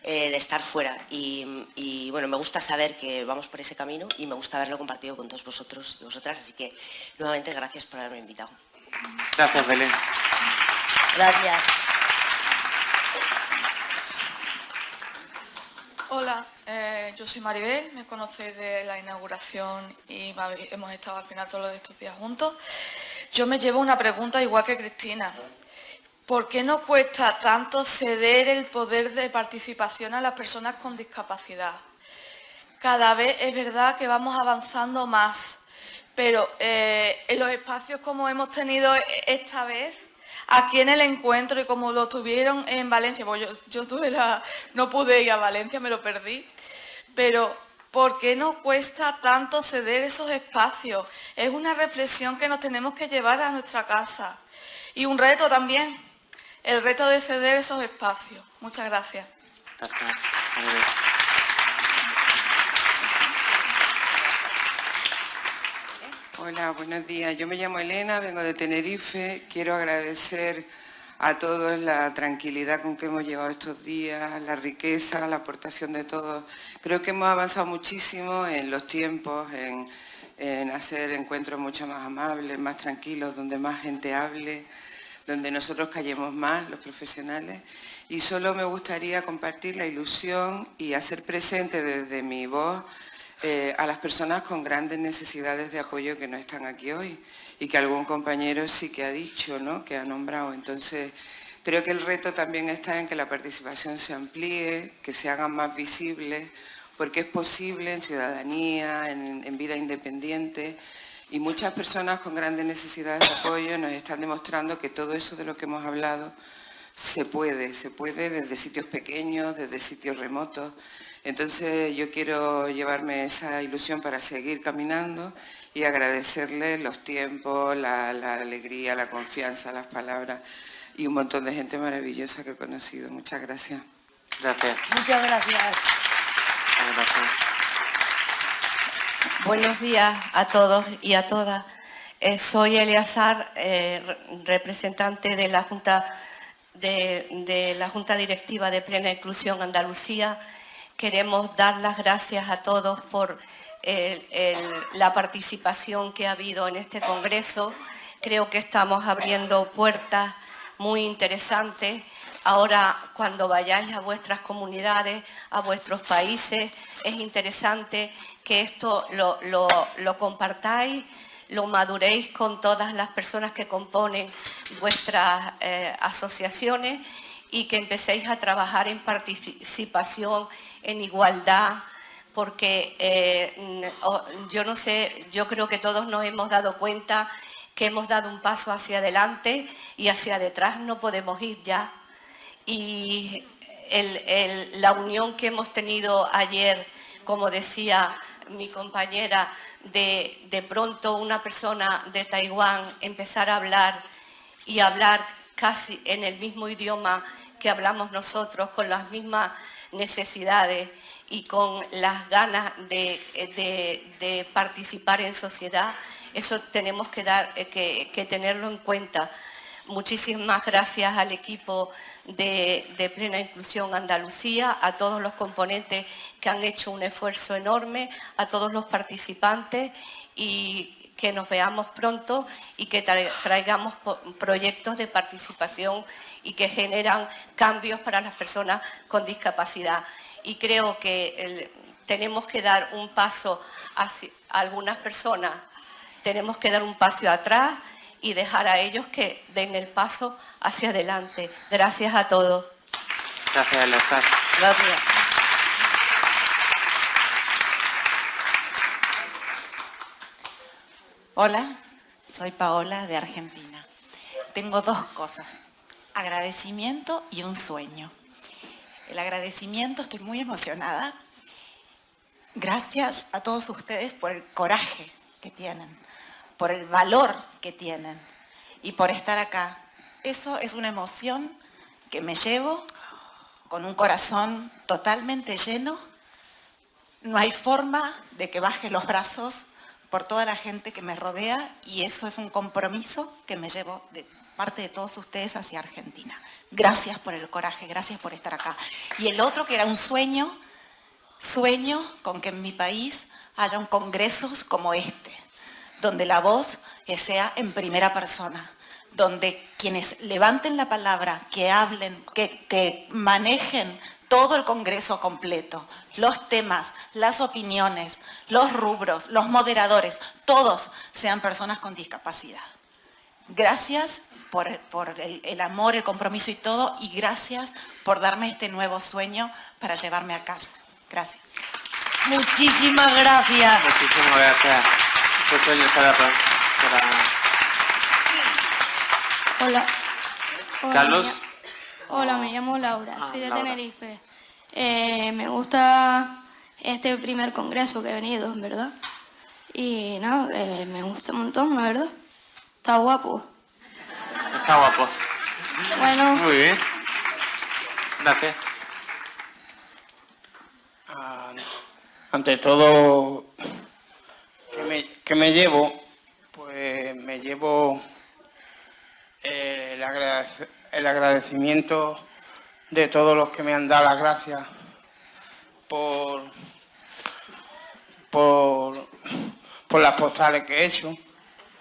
eh, de estar fuera. Y, y, bueno, me gusta saber que vamos por ese camino y me gusta haberlo compartido con todos vosotros y vosotras. Así que, nuevamente, gracias por haberme invitado. Gracias, Belén. Gracias. Hola, eh, yo soy Maribel, me conocéis de la inauguración y hemos estado al final todos estos días juntos. Yo me llevo una pregunta igual que Cristina. ¿Por qué no cuesta tanto ceder el poder de participación a las personas con discapacidad? Cada vez es verdad que vamos avanzando más, pero eh, en los espacios como hemos tenido esta vez, aquí en el encuentro y como lo tuvieron en Valencia, pues yo, no pude ir a Valencia, me lo perdí, pero ¿por qué no cuesta tanto ceder esos espacios? Es una reflexión que nos tenemos que llevar a nuestra casa y un reto también el reto de ceder esos espacios. Muchas gracias. Hola, buenos días. Yo me llamo Elena, vengo de Tenerife. Quiero agradecer a todos la tranquilidad con que hemos llevado estos días, la riqueza, la aportación de todos. Creo que hemos avanzado muchísimo en los tiempos, en, en hacer encuentros mucho más amables, más tranquilos, donde más gente hable, donde nosotros callemos más, los profesionales. Y solo me gustaría compartir la ilusión y hacer presente desde mi voz eh, a las personas con grandes necesidades de apoyo que no están aquí hoy y que algún compañero sí que ha dicho, ¿no? que ha nombrado. Entonces, creo que el reto también está en que la participación se amplíe, que se hagan más visibles, porque es posible en ciudadanía, en vida independiente, y muchas personas con grandes necesidades de apoyo nos están demostrando que todo eso de lo que hemos hablado se puede, se puede desde sitios pequeños, desde sitios remotos. Entonces yo quiero llevarme esa ilusión para seguir caminando y agradecerle los tiempos, la, alegría, la confianza, las palabras y un montón de gente maravillosa que he conocido. Muchas gracias. Gracias. Muchas gracias. Buenos días a todos y a todas. Eh, soy Eleazar, eh, representante de la Junta de, la Junta Directiva de Plena Inclusión Andalucía. Queremos dar las gracias a todos por la participación que ha habido en este Congreso. Creo que estamos abriendo puertas muy interesantes. Ahora, cuando vayáis a vuestras comunidades, a vuestros países, es interesante que esto lo compartáis lo maduréis con todas las personas que componen vuestras eh, asociaciones y que empecéis a trabajar en participación, en igualdad, porque eh, yo no sé, yo creo que todos nos hemos dado cuenta que hemos dado un paso hacia adelante y hacia detrás no podemos ir ya. Y la unión que hemos tenido ayer, como decía mi compañera, de, pronto una persona de Taiwán empezar a hablar y hablar casi en el mismo idioma que hablamos nosotros, con las mismas necesidades y con las ganas de, participar en sociedad, eso tenemos que, dar, eh, que tenerlo en cuenta. Muchísimas gracias al equipo de, Plena Inclusión Andalucía, a todos los componentes que han hecho un esfuerzo enorme, a todos los participantes y que nos veamos pronto y que traigamos proyectos de participación y que generan cambios para las personas con discapacidad. Y creo que tenemos que dar un paso hacia algunas personas, tenemos que dar un paso atrás y dejar a ellos que den el paso hacia adelante. Gracias a todos. Gracias, Alejandra. Gracias. Hola, soy Paola de Argentina. Tengo dos cosas, agradecimiento y un sueño. El agradecimiento, estoy muy emocionada. Gracias a todos ustedes por el coraje que tienen, por el valor que tienen y por estar acá. Eso es una emoción que me llevo con un corazón totalmente lleno. No hay forma de que baje los brazos por toda la gente que me rodea y eso es un compromiso que me llevo de parte de todos ustedes hacia Argentina. Gracias por el coraje, gracias por estar acá. Y el otro que era un sueño, sueño con que en mi país haya un congresos como este, donde la voz sea en primera persona, donde quienes levanten la palabra, que hablen, que, que manejen todo el Congreso completo, los temas, las opiniones, los rubros, los moderadores, todos sean personas con discapacidad. Gracias por, el, el, amor, el compromiso y todo, y gracias por darme este nuevo sueño para llevarme a casa. Gracias. Muchísimas gracias. Muchísimas gracias. Este sueño será para... Hola. Carlos. hola, me llamo Laura, Ah, soy de Laura. Tenerife. Eh, me gusta este primer congreso que he venido, en verdad. Y nada, eh, me gusta un montón, la verdad. Está guapo. Está guapo. Bueno. Muy bien. Gracias. Ante todo, que me, que me llevo, pues me llevo el, agradec- el agradecimiento de todos los que me han dado las gracias por, por, por las postales que he hecho,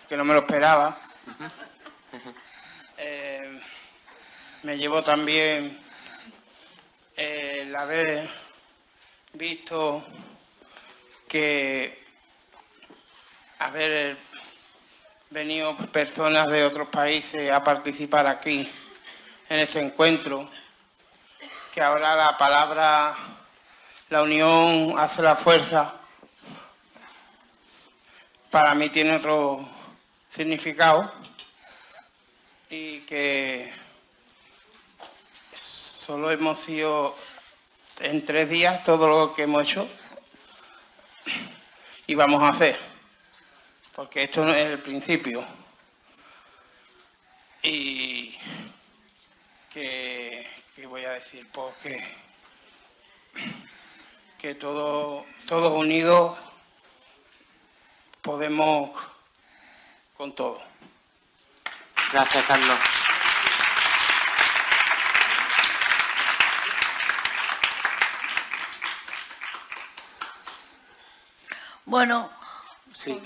que no me lo esperaba. Eh, me llevo también el haber visto que haber venido personas de otros países a participar aquí en este encuentro, que ahora la palabra, la unión hace la fuerza, para mí tiene otro significado y que solo hemos sido en tres días todo lo que hemos hecho y vamos a hacer, porque esto no es el principio. Y que, voy a decir, porque que todos unidos podemos con todo. Gracias, Carlos. Bueno. Sí.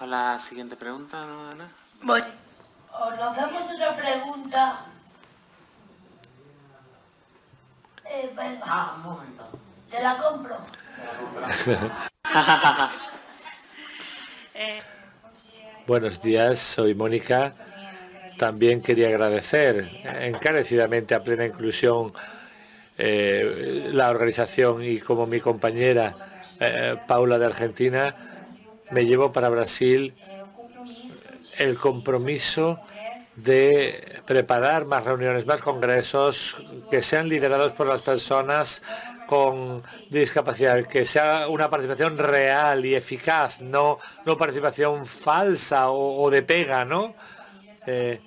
Con la siguiente pregunta, ¿no, Ana? Bueno, os lanzamos otra pregunta. Eh, venga. Ah, un momento. Te la compro. <laughs> Buenos días, soy Mónica. También quería agradecer encarecidamente a Plena Inclusión eh, la organización y como mi compañera eh, Paula de Argentina, me llevo para Brasil el compromiso de preparar más reuniones, más congresos que sean liderados por las personas con discapacidad, que sea una participación real y eficaz, no, no participación falsa o, de pega, ¿no? Eh,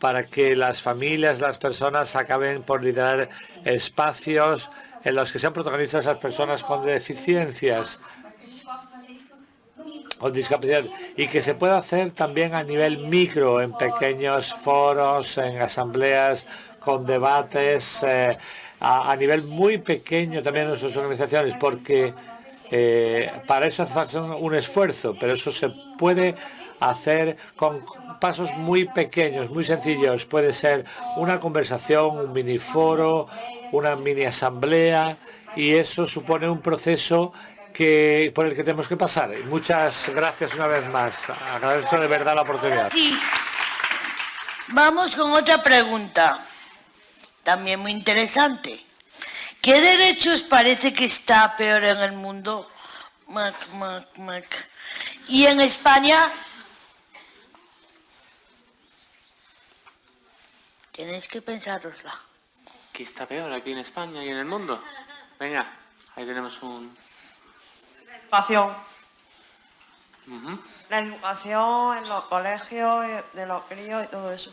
para que las familias, las personas acaben por liderar espacios en los que sean protagonistas las personas con deficiencias o discapacidad y que se pueda hacer también a nivel micro, en pequeños foros, en asambleas, con debates, eh, a, nivel muy pequeño también en nuestras organizaciones, porque eh, para eso hace un esfuerzo, pero eso se puede hacer con pasos muy pequeños, muy sencillos. Puede ser una conversación, un mini foro, una mini asamblea y eso supone un proceso que, por el que tenemos que pasar. Muchas gracias una vez más. Agradezco de verdad la oportunidad. Sí. Vamos con otra pregunta, también muy interesante. ¿Qué derechos parece que está peor en el mundo? Y en España tenéis que pensárosla. ¿Qué está peor aquí en España y en el mundo? Venga, ahí tenemos un... La educación. La educación en los colegios, de los críos y todo eso.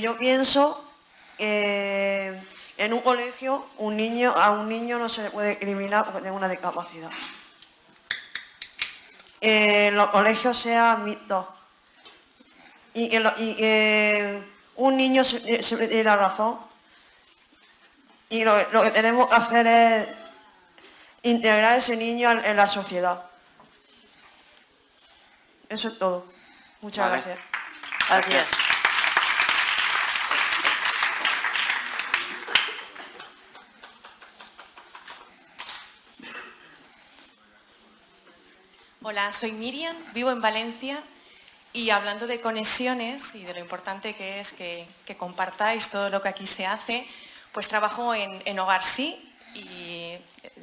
yo pienso que en un colegio un niño, a un niño no se le puede discriminar porque tiene una discapacidad. En los colegios sean mixtos y que, un niño siempre eh, tiene la razón y lo, que tenemos que hacer es integrar a ese niño en, la sociedad. Eso es todo. Muchas gracias. Gracias. Hola, soy Miriam, vivo en Valencia y hablando de conexiones y de lo importante que es que, compartáis todo lo que aquí se hace, pues trabajo en, Hogar Sí y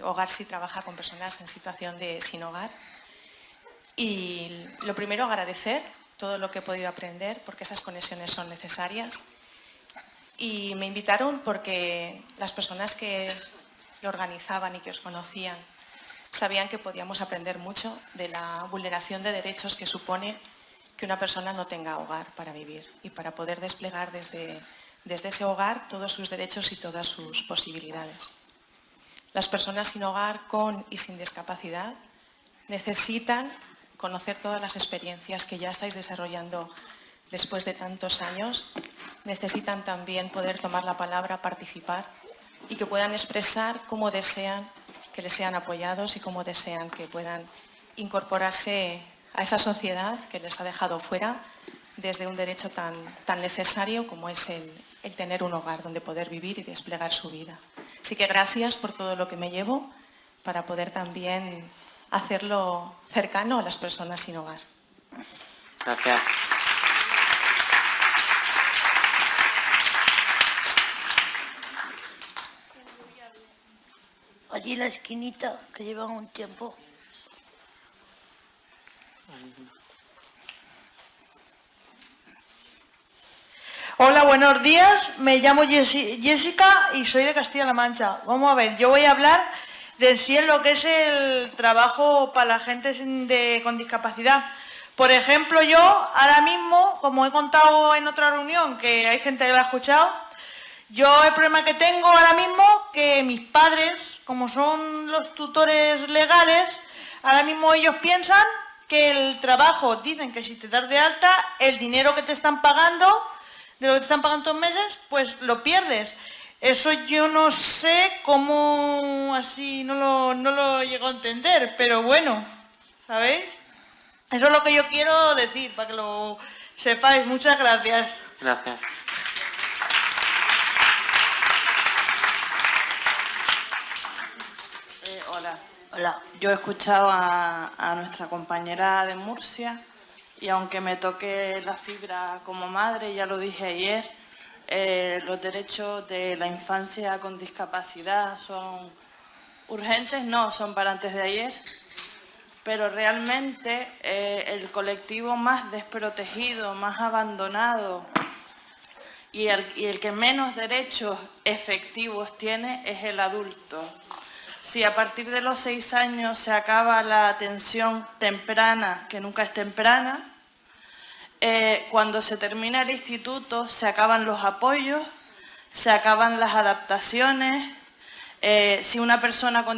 Hogar Sí trabaja con personas en situación de sin hogar. Y lo primero, agradecer todo lo que he podido aprender porque esas conexiones son necesarias. Y me invitaron porque las personas que lo organizaban y que os conocían sabían que podíamos aprender mucho de la vulneración de derechos que supone que una persona no tenga hogar para vivir y para poder desplegar desde, desde ese hogar todos sus derechos y todas sus posibilidades. Las personas sin hogar, con y sin discapacidad, necesitan conocer todas las experiencias que ya estáis desarrollando después de tantos años, necesitan también poder tomar la palabra, participar y que puedan expresar cómo desean que les sean apoyados y cómo desean que puedan incorporarse a esa sociedad que les ha dejado fuera desde un derecho tan, tan necesario como es el, el tener un hogar donde poder vivir y desplegar su vida. Así que gracias por todo lo que me llevo para poder también hacerlo cercano a las personas sin hogar. Gracias. Allí en la esquinita, que llevan un tiempo. Hola, buenos días. Me llamo Jessi- Jessica y soy de Castilla-La Mancha. Vamos a ver, yo voy a hablar de sí en lo que es el trabajo para la gente con discapacidad. Por ejemplo, yo ahora mismo, como he contado en otra reunión, que hay gente que lo ha escuchado, yo el problema que tengo ahora mismo, que mis padres, como son los tutores legales, ahora mismo ellos piensan que el trabajo, dicen que si te das de alta, el dinero que te están pagando, de lo que te están pagando todos meses, pues lo pierdes. Eso yo no sé cómo así, no lo, no lo llego a entender, pero bueno, ¿sabéis? Eso es lo que yo quiero decir, para que lo sepáis. Muchas gracias. Gracias. Eh, hola. Hola. Yo he escuchado a, a nuestra compañera de Murcia y aunque me toque la fibra como madre, ya lo dije ayer, eh, los derechos de la infancia con discapacidad son urgentes, no, son para antes de ayer, pero realmente eh, el colectivo más desprotegido, más abandonado y el, y el que menos derechos efectivos tiene es el adulto. Si a partir de los seis años se acaba la atención temprana, que nunca es temprana, eh, cuando se termina el instituto se acaban los apoyos, se acaban las adaptaciones. Eh, si una persona con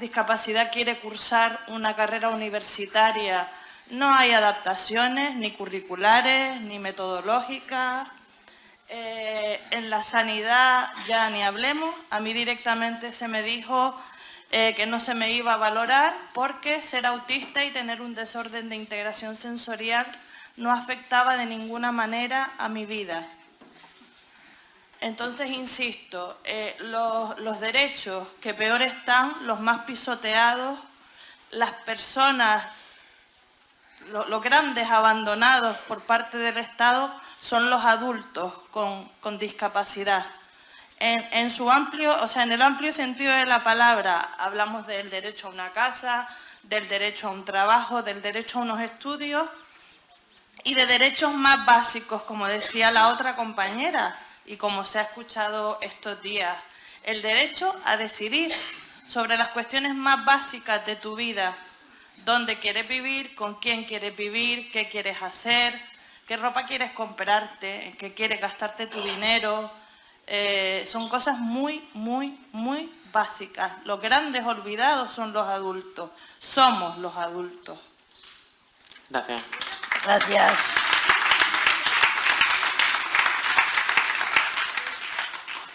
discapacidad quiere cursar una carrera universitaria, no hay adaptaciones ni curriculares ni metodológicas. Eh, en la sanidad ya ni hablemos. A mí directamente se me dijo que no se me iba a valorar porque ser autista y tener un desorden de integración sensorial no afectaba de ninguna manera a mi vida. Entonces, insisto, eh, los, derechos que peor están, los más pisoteados, las personas, lo- los grandes abandonados por parte del Estado son los adultos con, con discapacidad. En, en su amplio, o sea, en el amplio sentido de la palabra, hablamos del derecho a una casa, del derecho a un trabajo, del derecho a unos estudios y de derechos más básicos, como decía la otra compañera y como se ha escuchado estos días, el derecho a decidir sobre las cuestiones más básicas de tu vida, dónde quieres vivir, con quién quieres vivir, qué quieres hacer, qué ropa quieres comprarte, en qué quieres gastarte tu dinero. Eh, son cosas muy, muy, muy básicas. Los grandes olvidados son los adultos. Somos los adultos. Gracias. Gracias.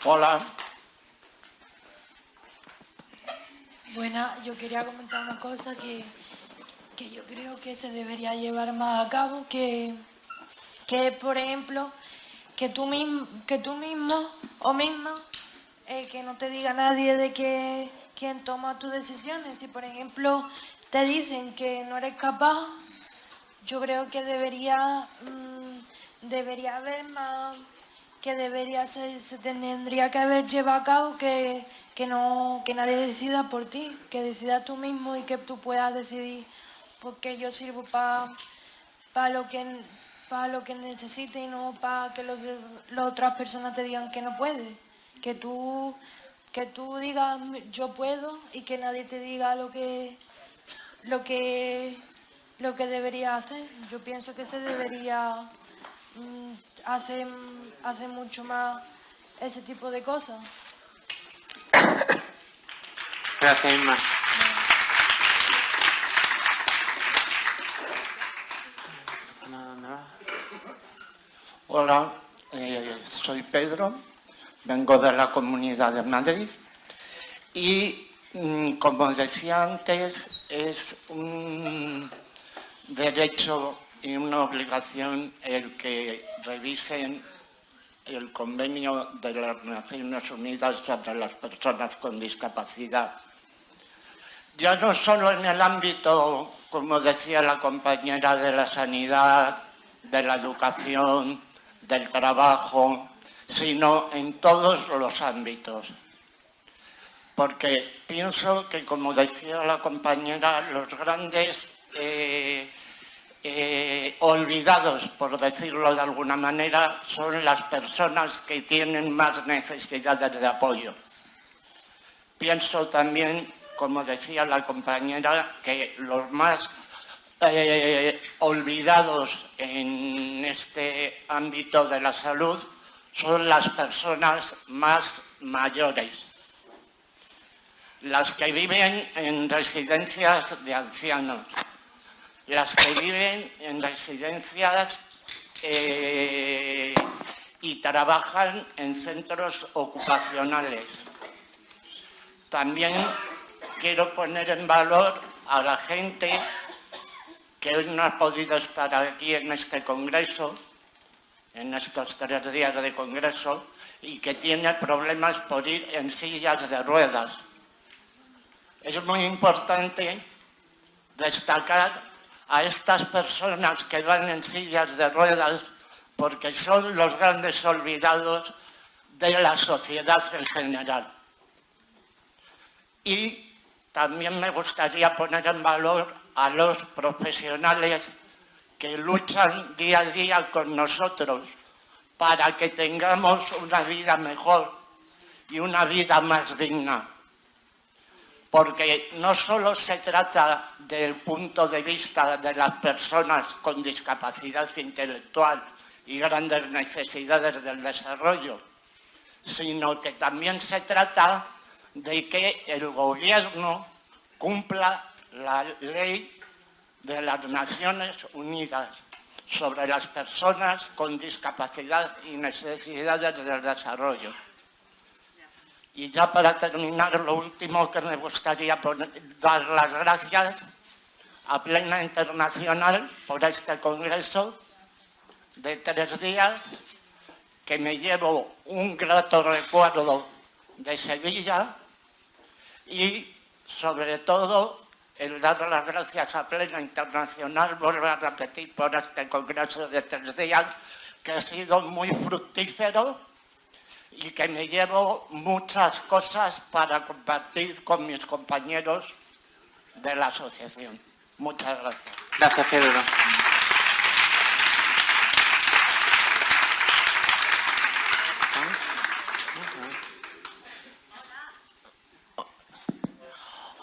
Hola. Bueno, yo quería comentar una cosa que, que yo creo que se debería llevar más a cabo, que, que por ejemplo, que tú mismo, que tú mismo o misma, eh, que no te diga nadie de que quién toma tus decisiones. Si por ejemplo te dicen que no eres capaz, yo creo que debería, mm, debería haber más, que debería se tendría que haber llevado a cabo que, que no, que nadie decida por ti, que decida tú mismo y que tú puedas decidir porque yo sirvo para lo que para lo que necesite y no para que los, las otras personas te digan que no puedes. Que tú, que tú digas yo puedo y que nadie te diga lo que lo que lo que debería hacer. Yo pienso que se debería mm, hacer, hacer mucho más ese tipo de cosas. Gracias, Inma. Hola, eh, soy Pedro, vengo de la Comunidad de Madrid y, mm, como decía antes, es un derecho y una obligación el que revisen el convenio de las Naciones Unidas sobre las personas con discapacidad. Ya no solo en el ámbito, como decía la compañera, de la sanidad, de la educación, del trabajo, sino en todos los ámbitos. Porque pienso que, como decía la compañera, los grandes eh, eh, olvidados, por decirlo de alguna manera, son las personas que tienen más necesidades de apoyo. Pienso también, como decía la compañera, que los más eh, olvidados en este ámbito de la salud son las personas más mayores, las que viven en residencias de ancianos, las que viven en residencias eh, y trabajan en centros ocupacionales. También quiero poner en valor a la gente que hoy no ha podido estar aquí en este congreso, en estos tres días de congreso, y que tiene problemas por ir en sillas de ruedas. Es muy importante destacar a estas personas que van en sillas de ruedas porque son los grandes olvidados de la sociedad en general. Y también me gustaría poner en valor a los profesionales que luchan día a día con nosotros para que tengamos una vida mejor y una vida más digna porque no solo se trata del punto de vista de las personas con discapacidad intelectual y grandes necesidades del desarrollo, sino que también se trata de que el gobierno cumpla la ley de las Naciones Unidas sobre las personas con discapacidad y necesidades del desarrollo. Y ya para terminar, lo último que me gustaría dar las gracias a Plena Internacional por este congreso de tres días, que me llevo un grato recuerdo de Sevilla y sobre todo el dar las gracias a Plena Internacional, vuelvo a repetir por este congreso de tres días, que ha sido muy fructífero y que me llevo muchas cosas para compartir con mis compañeros de la asociación. Muchas gracias. Gracias, Pedro.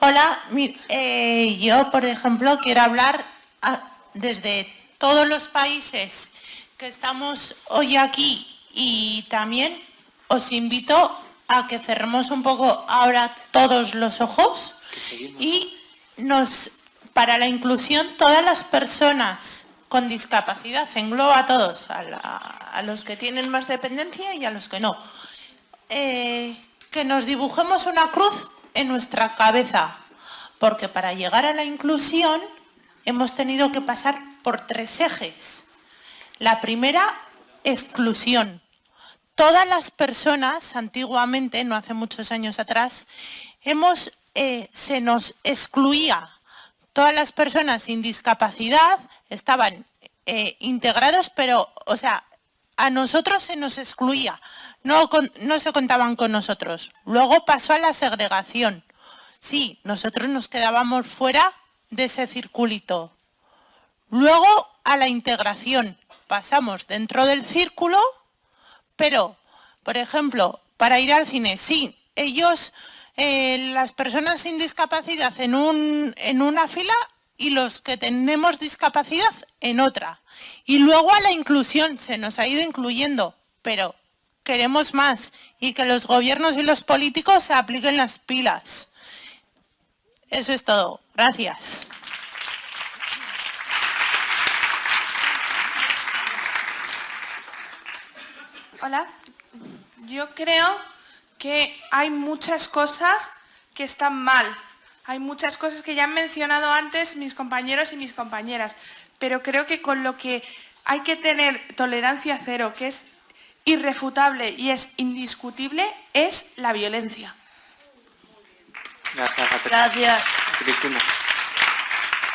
Hola, eh, yo por ejemplo quiero hablar desde todos los países que estamos hoy aquí y también os invito a que cerremos un poco ahora todos los ojos y nos, para la inclusión, todas las personas con discapacidad, engloba a todos, a, los que tienen más dependencia y a los que no. Eh, que nos dibujemos una cruz en nuestra cabeza, porque para llegar a la inclusión hemos tenido que pasar por tres ejes. La primera, exclusión todas las personas, antiguamente, no hace muchos años atrás, eh, se nos excluía. Todas las personas sin discapacidad estaban eh, integrados, pero, o sea, a nosotros se nos excluía, no se contaban con nosotros. Luego pasó a la segregación. Sí, nosotros nos quedábamos fuera de ese circulito. Luego a la integración. Pasamos dentro del círculo pero, por ejemplo, para ir al cine, sí, ellos, eh, las personas sin discapacidad en, un, en una fila y los que tenemos discapacidad en otra. Y luego a la inclusión, se nos ha ido incluyendo, pero queremos más y que los gobiernos y los políticos se apliquen las pilas. Eso es todo. Gracias. Hola. Yo creo que hay muchas cosas que están mal. Hay muchas cosas que ya han mencionado antes mis compañeros y mis compañeras, pero creo que con lo que hay que tener tolerancia cero, que es irrefutable y es indiscutible, es la violencia. Gracias, Gracias. Cristina.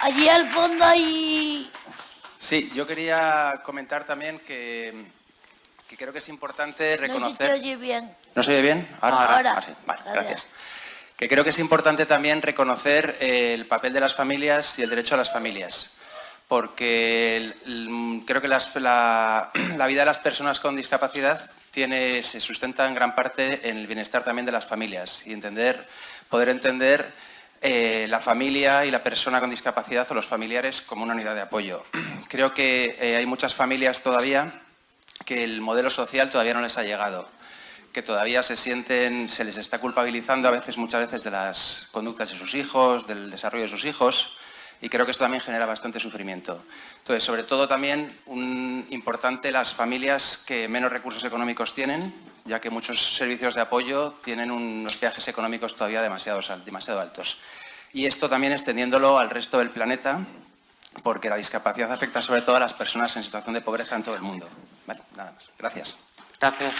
Allí al fondo hay... Sí, yo quería comentar también que, que creo que es importante No reconocer... te oye bien. ¿No se oye bien? Ahora. Ah, sí. Vale, gracias. Que creo que es importante también reconocer eh, el papel de las familias y el derecho a las familias. Porque el- el- creo que las- la, <clears throat> la vida de las personas con discapacidad tiene, se sustenta en gran parte en el bienestar también de las familias y entender, poder entender eh, la familia y la persona con discapacidad o los familiares como una unidad de apoyo. <clears throat> Creo que eh, hay muchas familias todavía que el modelo social todavía no les ha llegado, que todavía se sienten, se les está culpabilizando a veces, muchas veces, de las conductas de sus hijos, del desarrollo de sus hijos, y creo que esto también genera bastante sufrimiento. Entonces, sobre todo también importante las familias que menos recursos económicos tienen, ya que muchos servicios de apoyo tienen unos viajes económicos todavía demasiado, demasiado altos. Y esto también extendiéndolo al resto del planeta, porque la discapacidad afecta sobre todo a las personas en situación de pobreza en todo el mundo. Vale, nada más. Gracias. Gracias.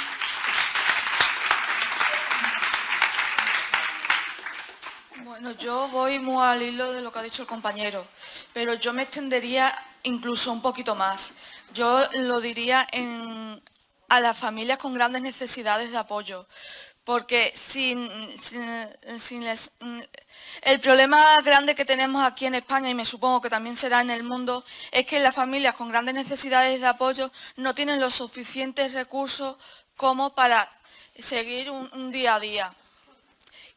Bueno, yo voy muy al hilo de lo que ha dicho el compañero, pero yo me extendería incluso un poquito más. Yo lo diría en- a las familias con grandes necesidades de apoyo, porque sin, el problema grande que tenemos aquí en España, y me supongo que también será en el mundo, es que las familias con grandes necesidades de apoyo no tienen los suficientes recursos como para seguir un- un día a día.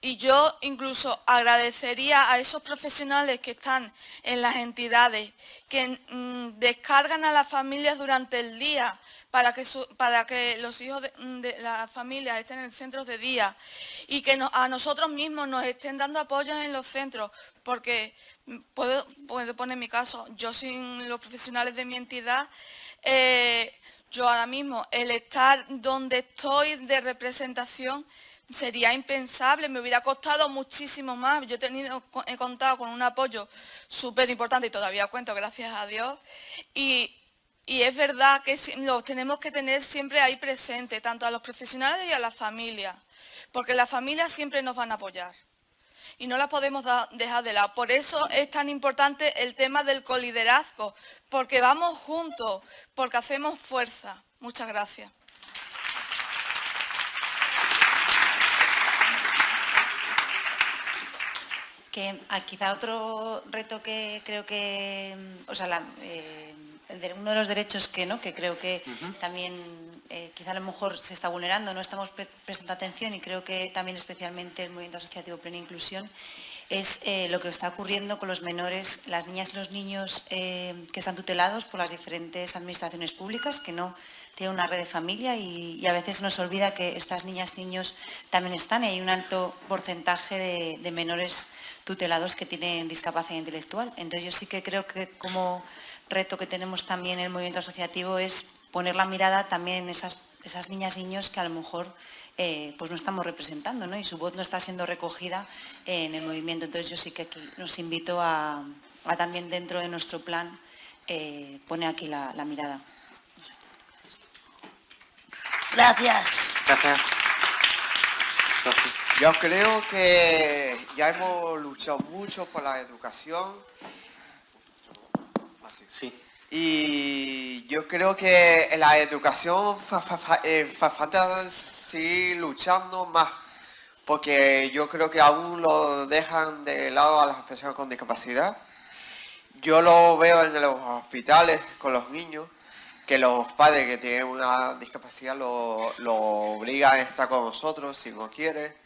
Y yo incluso agradecería a esos profesionales que están en las entidades, que mm, descargan a las familias durante el día para que, los hijos de, las familias estén en centros de día y que a nosotros mismos nos estén dando apoyos en los centros, porque puedo, puedo poner mi caso, yo sin los profesionales de mi entidad, eh, yo ahora mismo el estar donde estoy de representación sería impensable, me hubiera costado muchísimo más. Yo he, tenido, he contado con un apoyo súper importante y todavía cuento, gracias a Dios. Y, y es verdad que los tenemos que tener siempre ahí presente, tanto a los profesionales y a las familias, porque las familias siempre nos van a apoyar y no las podemos dejar de lado. Por eso es tan importante el tema del coliderazgo, porque vamos juntos, porque hacemos fuerza. Muchas gracias. Que ah, quizá otro reto que creo que, o sea, la- eh, uno de los derechos que no, que creo que también eh, quizá a lo mejor se está vulnerando, no estamos pre- prestando atención y creo que también especialmente el movimiento asociativo Plena Inclusión es eh, lo que está ocurriendo con los menores, las niñas y los niños eh, que están tutelados por las diferentes administraciones públicas, que no tienen una red de familia y, y a veces nos olvida que estas niñas y niños también están y hay un alto porcentaje de, de menores tutelados que tienen discapacidad intelectual. Entonces yo sí que creo que como reto que tenemos también en el movimiento asociativo es poner la mirada también en esas, esas niñas y niños que a lo mejor eh, pues no estamos representando ¿no? y su voz no está siendo recogida en el movimiento. Entonces yo sí que aquí nos invito a, a también dentro de nuestro plan eh, poner aquí la, la mirada. Gracias. Gracias. Yo creo que ya hemos luchado mucho por la educación. Sí. Y yo creo que la educación eh, fa- falta seguir luchando más. Porque yo creo que aún lo dejan de lado a las personas con discapacidad. Yo lo veo en los hospitales con los niños, que los padres que tienen una discapacidad lo, lo obligan a estar con nosotros si no quiere.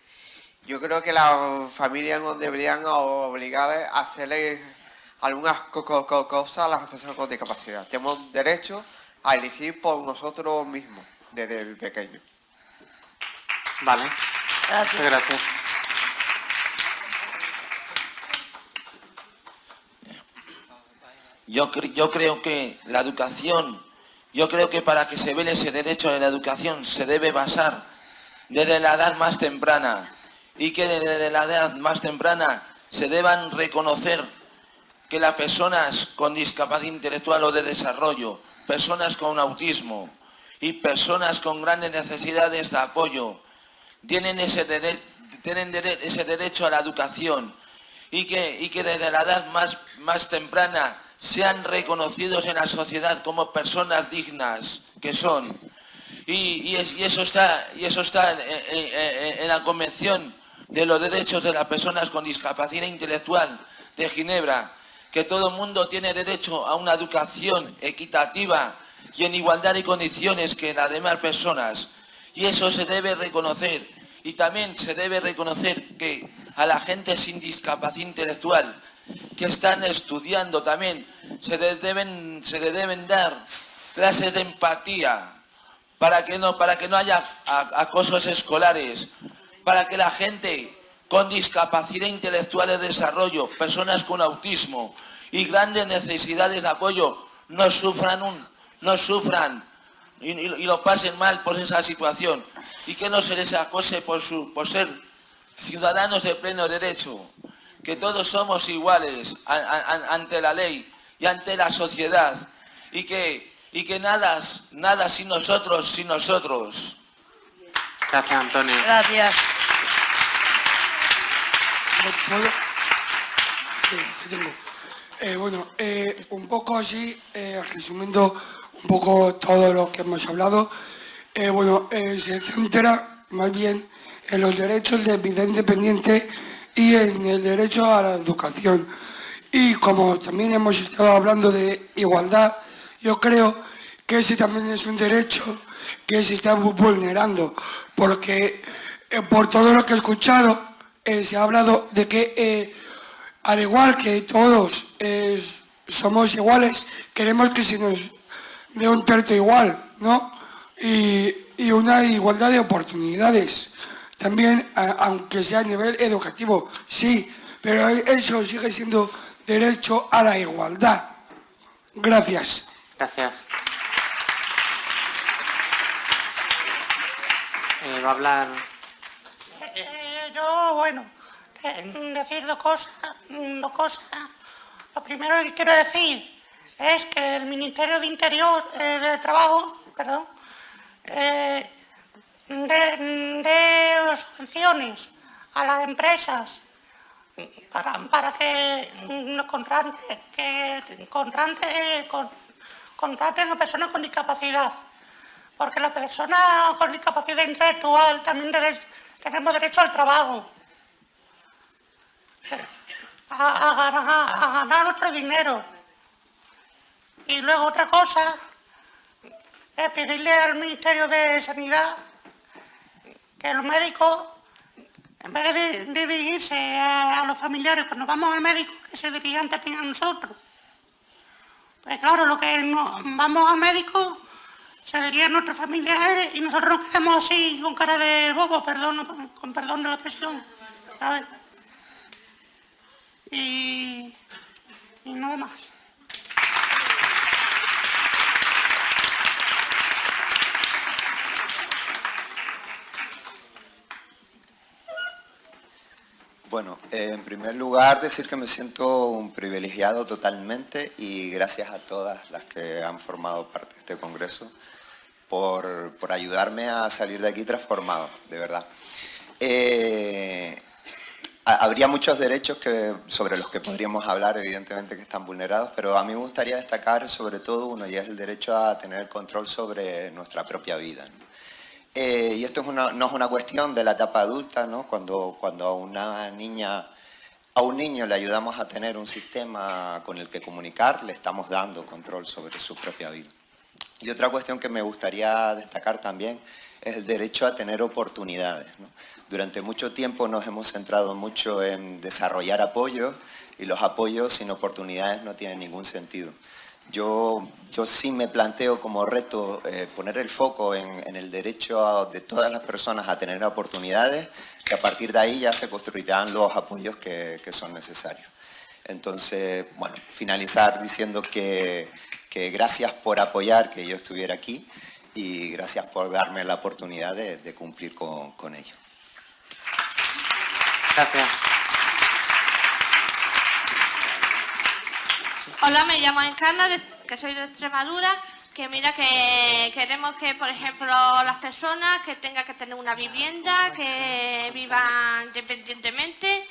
Yo creo que las familias no deberían obligar a hacerle algunas co- co- co- cosas a las personas con discapacidad. Tenemos derecho a elegir por nosotros mismos desde el pequeño. Vale. Gracias. Muchas gracias. Yo, cre- yo creo que la educación Yo creo que para que se vele ese derecho a la educación se debe basar desde la edad más temprana y que desde la edad más temprana se deban reconocer que las personas con discapacidad intelectual o de desarrollo, personas con autismo y personas con grandes necesidades de apoyo tienen ese, derecho a la educación y que, desde la edad más, temprana sean reconocidos en la sociedad como personas dignas que son. Y eso está en, la Convención de los Derechos de las Personas con Discapacidad Intelectual de Ginebra, que todo el mundo tiene derecho a una educación equitativa y en igualdad de condiciones que las demás personas. Y eso se debe reconocer. Y también se debe reconocer que a la gente sin discapacidad intelectual que están estudiando también, se les deben, se les deben dar clases de empatía para que no, para que no haya acosos escolares, para que la gente con discapacidad intelectual de desarrollo, personas con autismo y grandes necesidades de apoyo no sufran, un, no sufran y, lo pasen mal por esa situación y que no se les acose por, su, por ser ciudadanos de pleno derecho que todos somos iguales ante la ley y ante la sociedad y que, y que nada, nada sin nosotros, sin nosotros. Gracias, Antonio. Gracias. Eh, bueno, eh, un poco así, eh, resumiendo un poco todo lo que hemos hablado, bueno, se centra más bien en los derechos de vida independiente y en el derecho a la educación. Y como también hemos estado hablando de igualdad, yo creo que ese también es un derecho que se está vulnerando, porque por todo lo que he escuchado eh, se ha hablado de que eh, al igual que todos somos iguales, queremos que se nos dé un trato igual, ¿no? Y, y una igualdad de oportunidades. También, aunque sea a nivel educativo, sí, pero eso sigue siendo derecho a la igualdad. Gracias. Gracias. Eh, va a hablar... Eh, yo, bueno, decir dos cosas, dos cosas. Lo primero que quiero decir es que el Ministerio de Interior, eh, de Trabajo, perdón, de, subvenciones a las empresas para, para que contraten, que contraten a personas con discapacidad. Porque las personas con discapacidad intelectual también tenemos derecho al trabajo. A, ganar nuestro dinero. Y luego otra cosa es pedirle al Ministerio de Sanidad que los médicos, en vez de dirigirse a, los familiares cuando vamos al médico, que se dirijan también a nosotros. Pues claro, lo que vamos al médico se a nuestros familiares y nosotros nos quedamos así con cara de bobo, perdón, con perdón de la expresión. Y, y nada más. Bueno, eh, en primer lugar decir que me siento un privilegiado totalmente y gracias a todas las que han formado parte de este congreso por, ayudarme a salir de aquí transformado, de verdad. Eh, habría muchos derechos que, sobre los que podríamos hablar, evidentemente que están vulnerados, pero a mí me gustaría destacar sobre todo uno y es el derecho a tener control sobre nuestra propia vida. Eh, y esto no es una cuestión de la etapa adulta, ¿no? cuando, cuando a una niña, a un niño le ayudamos a tener un sistema con el que comunicar, le estamos dando control sobre su propia vida. Y otra cuestión que me gustaría destacar también es el derecho a tener oportunidades. Durante mucho tiempo nos hemos centrado mucho en desarrollar apoyos y los apoyos sin oportunidades no tienen ningún sentido. Yo, yo sí me planteo como reto eh, poner el foco en, el derecho de todas las personas a tener oportunidades, que a partir de ahí ya se construirán los apoyos que, son necesarios. Entonces, bueno, finalizar diciendo que, que gracias por apoyar que yo estuviera aquí y gracias por darme la oportunidad de, cumplir con, con ello. Gracias. Hola, me llamo Encarna, que soy de Extremadura, que mira que queremos que, por ejemplo, las personas que tengan que tener una vivienda, que vivan independientemente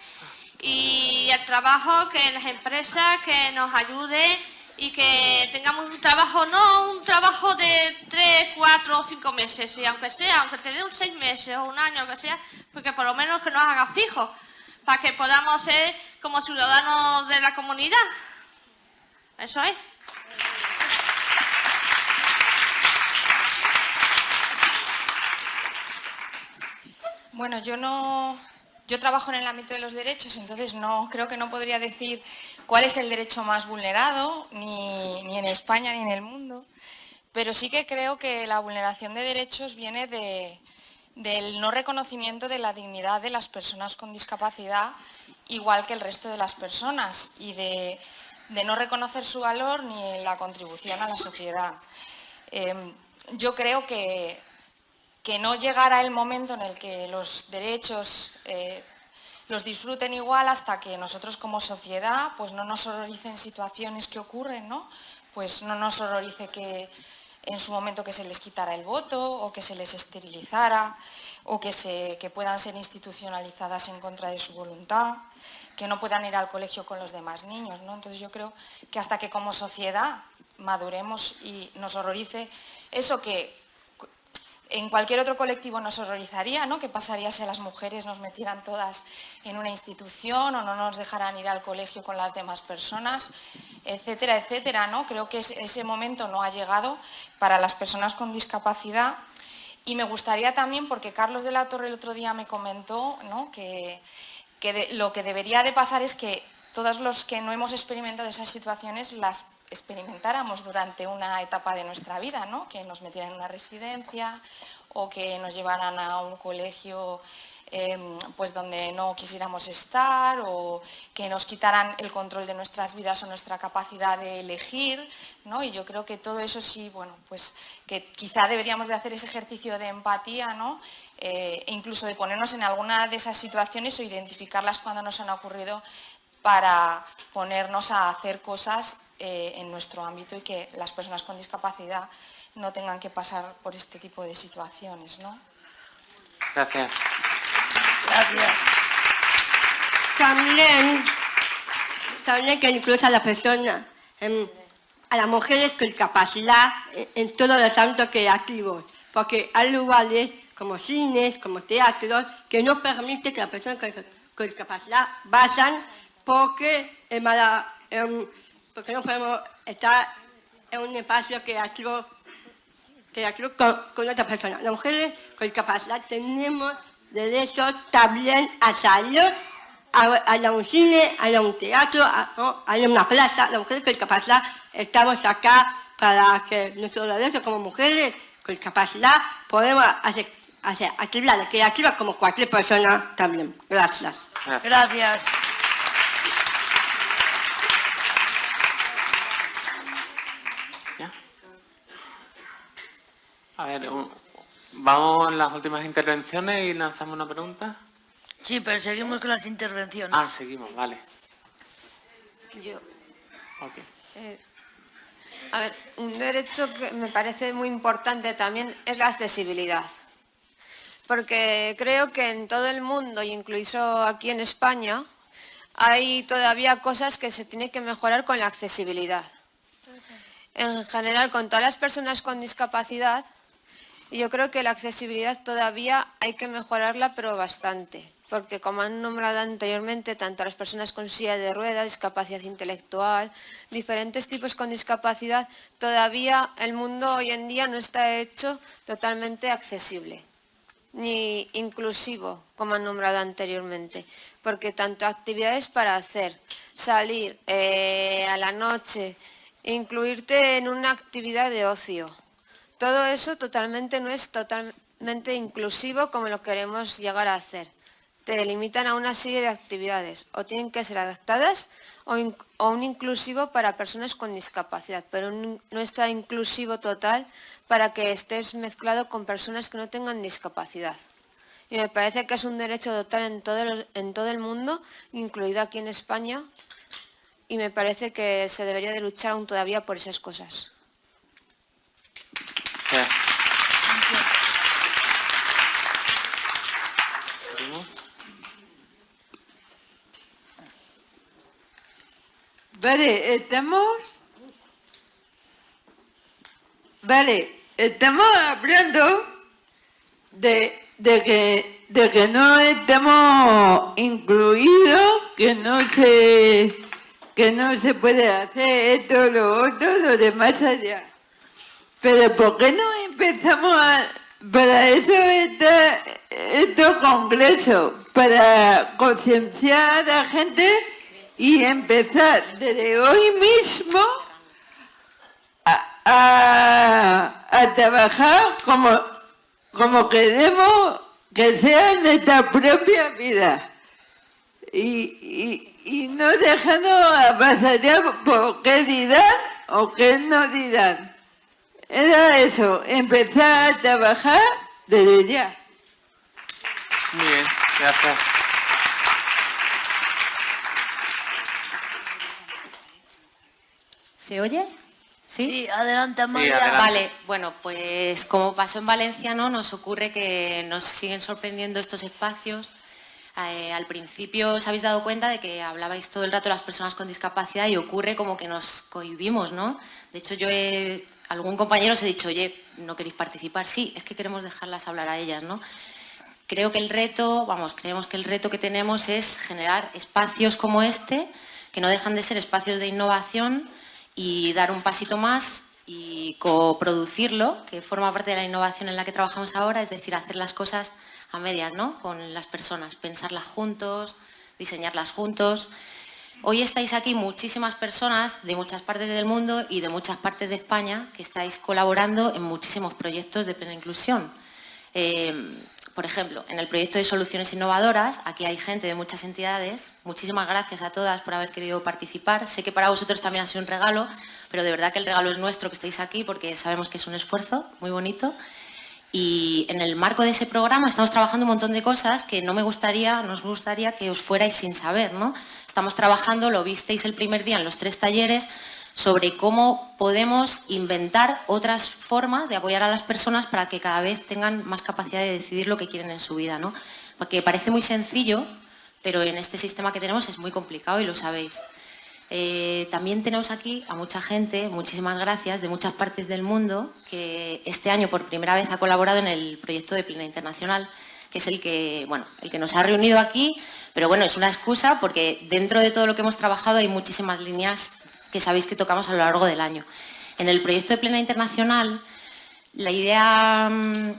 y el trabajo, que las empresas que nos ayuden y que tengamos un trabajo, no un trabajo de tres, cuatro o cinco meses, y aunque sea, aunque te dé un seis meses o un año, que sea, porque por lo menos que nos haga fijo, para que podamos ser como ciudadanos de la comunidad. Eso es. Bueno, yo no, yo trabajo en el ámbito de los derechos, entonces no creo que no podría decir cuál es el derecho más vulnerado, ni, ni en España ni en el mundo, pero sí que creo que la vulneración de derechos viene de, del no reconocimiento de la dignidad de las personas con discapacidad, igual que el resto de las personas, y de de no reconocer su valor ni la contribución a la sociedad. Em, yo creo que, que, no llegará el momento en el que los derechos eh, los disfruten igual hasta que nosotros como sociedad pues no nos horroricen situaciones que ocurren, ¿no? Pues no nos horrorice que en su momento que se les quitara el voto o que se les esterilizara o que, se, que puedan ser institucionalizadas en contra de su voluntad que no puedan ir al colegio con los demás niños. ¿no? Entonces yo creo que hasta que como sociedad maduremos y nos horrorice eso que en cualquier otro colectivo nos horrorizaría, ¿no? ¿Qué pasaría si a las mujeres nos metieran todas en una institución o no nos dejaran ir al colegio con las demás personas, etcétera, etcétera, ¿no? Creo que ese momento no ha llegado para las personas con discapacidad y me gustaría también, porque Carlos de la Torre el otro día me comentó ¿no? que que lo que debería de pasar es que todos los que no hemos experimentado esas situaciones las experimentáramos durante una etapa de nuestra vida, ¿no? que nos metieran en una residencia o que nos llevaran a un colegio Em, pues donde no quisiéramos estar o que nos quitaran el control de nuestras vidas o nuestra capacidad de elegir, ¿no? Y yo creo que todo eso sí, bueno, pues que quizá deberíamos de hacer ese ejercicio de empatía, ¿no? Eh, e incluso de ponernos en alguna de esas situaciones o identificarlas cuando nos han ocurrido para ponernos a hacer cosas eh, en nuestro ámbito y que las personas con discapacidad no tengan que pasar por este tipo de situaciones, ¿no? Gracias. Gracias. También, también que incluso a las personas, a las mujeres con discapacidad en, todos los ámbitos creativos, porque hay lugares como cines, como teatros, que no permiten que las personas con, discapacidad vayan porque, porque no podemos estar en un espacio creativo, creativo con, con otras personas. Las mujeres con discapacidad tenemos derecho también a salir a, un cine, a un teatro, a, a una plaza. Las mujeres con discapacidad estamos acá para que nuestros derechos como mujeres con discapacidad podemos hacer, hacer actividades creativas como cualquier persona también. Gracias. Gracias. A ver, Vamos a las últimas intervenciones y lanzamos una pregunta. Sí, pero seguimos con las intervenciones. Ah, seguimos, vale. Yo. Eh, a ver, un derecho que me parece muy importante también es la accesibilidad. Porque creo que en todo el mundo, incluso aquí en España, hay todavía cosas que se tienen que mejorar con la accesibilidad. En general, con todas las personas con discapacidad, y yo creo que la accesibilidad todavía hay que mejorarla, pero bastante, porque como han nombrado anteriormente, tanto las personas con silla de ruedas, discapacidad intelectual, diferentes tipos con discapacidad, todavía el mundo hoy en día no está hecho totalmente accesible, ni inclusivo, como han nombrado anteriormente, porque tanto actividades para hacer, salir eh, a la noche, incluirte en una actividad de ocio, todo eso totalmente no es totalmente inclusivo como lo queremos llegar a hacer. Te limitan a una serie de actividades o tienen que ser adaptadas o, un inclusivo para personas con discapacidad, pero no está inclusivo total para que estés mezclado con personas que no tengan discapacidad. Y me parece que es un derecho total en todo el, en todo el mundo, incluido aquí en España, y me parece que se debería de luchar aún todavía por esas cosas. Vale, estamos... Vale, estamos hablando de, que, de que no estamos incluidos, que no se que no se puede hacer esto, lo otro, lo demás allá. Pero ¿por qué no empezamos a, para eso está estos congresos? Para concienciar a la gente y empezar desde hoy mismo a, trabajar como, como queremos que sea en nuestra propia vida. Y, y, no dejando a pasar por qué dirán o qué no dirán. Era eso, empezar a trabajar desde ya. Bien, gracias. ¿Se oye? ¿Sí? adelante María. Vale, bueno, pues como pasó en Valencia, ¿no? Nos ocurre que nos siguen sorprendiendo estos espacios. Eh, al principio os habéis dado cuenta de que hablabais todo el rato de las personas con discapacidad y ocurre como que nos cohibimos, ¿no? De hecho, yo he, algún compañero os he dicho, oye, ¿no queréis participar? Sí, es que queremos dejarlas hablar a ellas, ¿no? Creo que el reto, vamos, creemos que el reto que tenemos es generar espacios como este, que no dejan de ser espacios de innovación, y dar un pasito más y coproducirlo, que forma parte de la innovación en la que trabajamos ahora, es decir, hacer las cosas a medias, ¿no? Con las personas, pensarlas juntos, diseñarlas juntos. Hoy estáis aquí muchísimas personas de muchas partes del mundo y de muchas partes de España que estáis colaborando en muchísimos proyectos de plena inclusión. Eh, por ejemplo, en el proyecto de soluciones innovadoras, aquí hay gente de muchas entidades. Muchísimas gracias a todas por haber querido participar. Sé que para vosotros también ha sido un regalo, pero de verdad que el regalo es nuestro que estéis aquí porque sabemos que es un esfuerzo muy bonito. Y en el marco de ese programa estamos trabajando un montón de cosas que no me gustaría, nos gustaría que os fuerais sin saber. ¿no? Estamos trabajando, lo visteis el primer día en los tres talleres, sobre cómo podemos inventar otras formas de apoyar a las personas para que cada vez tengan más capacidad de decidir lo que quieren en su vida. ¿no? Porque parece muy sencillo, pero en este sistema que tenemos es muy complicado y lo sabéis. Eh, también tenemos aquí a mucha gente, muchísimas gracias, de muchas partes del mundo, que este año por primera vez ha colaborado en el proyecto de Plena Internacional, que es el que, bueno, el que nos ha reunido aquí, pero bueno, es una excusa porque dentro de todo lo que hemos trabajado hay muchísimas líneas que sabéis que tocamos a lo largo del año. En el proyecto de Plena Internacional, la idea, mm,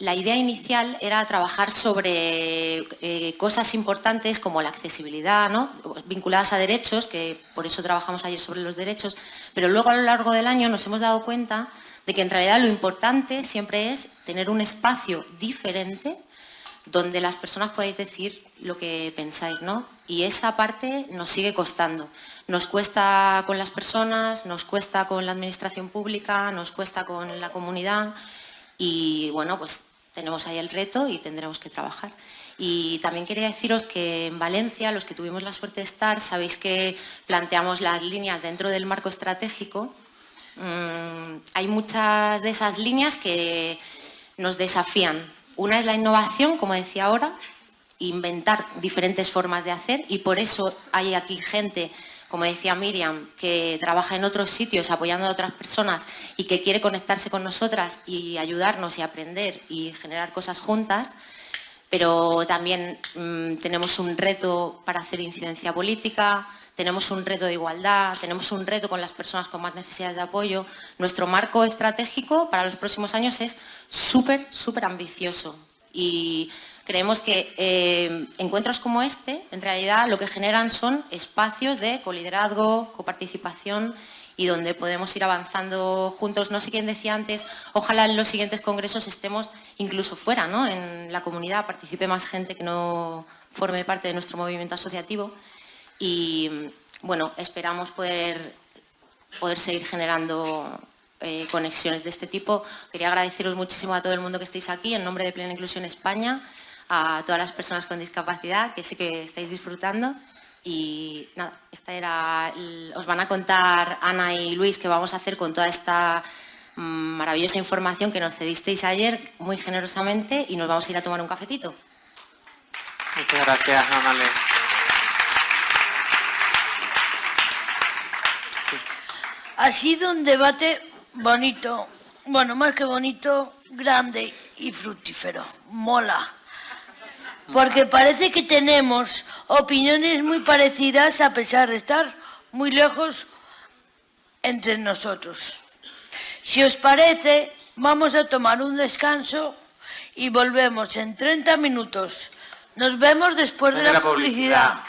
la idea inicial era trabajar sobre eh, cosas importantes como la accesibilidad, ¿no? vinculadas a derechos, que por eso trabajamos ayer sobre los derechos, pero luego a lo largo del año nos hemos dado cuenta de que en realidad lo importante siempre es tener un espacio diferente donde las personas podáis decir lo que pensáis, ¿no? Y esa parte nos sigue costando. Nos cuesta con las personas, nos cuesta con la administración pública, nos cuesta con la comunidad y bueno, pues tenemos ahí el reto y tendremos que trabajar. Y también quería deciros que en Valencia, los que tuvimos la suerte de estar, sabéis que planteamos las líneas dentro del marco estratégico. Mm, hay muchas de esas líneas que nos desafían. Una es la innovación, como decía ahora, inventar diferentes formas de hacer y por eso hay aquí gente como decía Miriam, que trabaja en otros sitios apoyando a otras personas y que quiere conectarse con nosotras y ayudarnos y aprender y generar cosas juntas, pero también mm, tenemos un reto para hacer incidencia política, tenemos un reto de igualdad, tenemos un reto con las personas con más necesidades de apoyo. Nuestro marco estratégico para los próximos años es súper, súper ambicioso y Creemos que eh, encuentros como este, en realidad, lo que generan son espacios de coliderazgo, coparticipación y donde podemos ir avanzando juntos. No sé quién decía antes, ojalá en los siguientes congresos estemos incluso fuera, ¿no? en la comunidad, participe más gente que no forme parte de nuestro movimiento asociativo. Y bueno, esperamos poder, poder seguir generando eh, conexiones de este tipo. Quería agradeceros muchísimo a todo el mundo que estéis aquí, en nombre de Plena Inclusión España, a todas las personas con discapacidad, que sé que estáis disfrutando. Y nada, esta era, os van a contar Ana y Luis qué vamos a hacer con toda esta mm, maravillosa información que nos cedisteis ayer muy generosamente y nos vamos a ir a tomar un cafetito. Muchas gracias, Amale. Ha sido un debate bonito, bueno, más que bonito, grande y fructífero. Mola. Porque parece que tenemos opiniones muy parecidas a pesar de estar muy lejos entre nosotros. Si os parece, vamos a tomar un descanso y volvemos en 30 minutos. Nos vemos después de la, publicidad.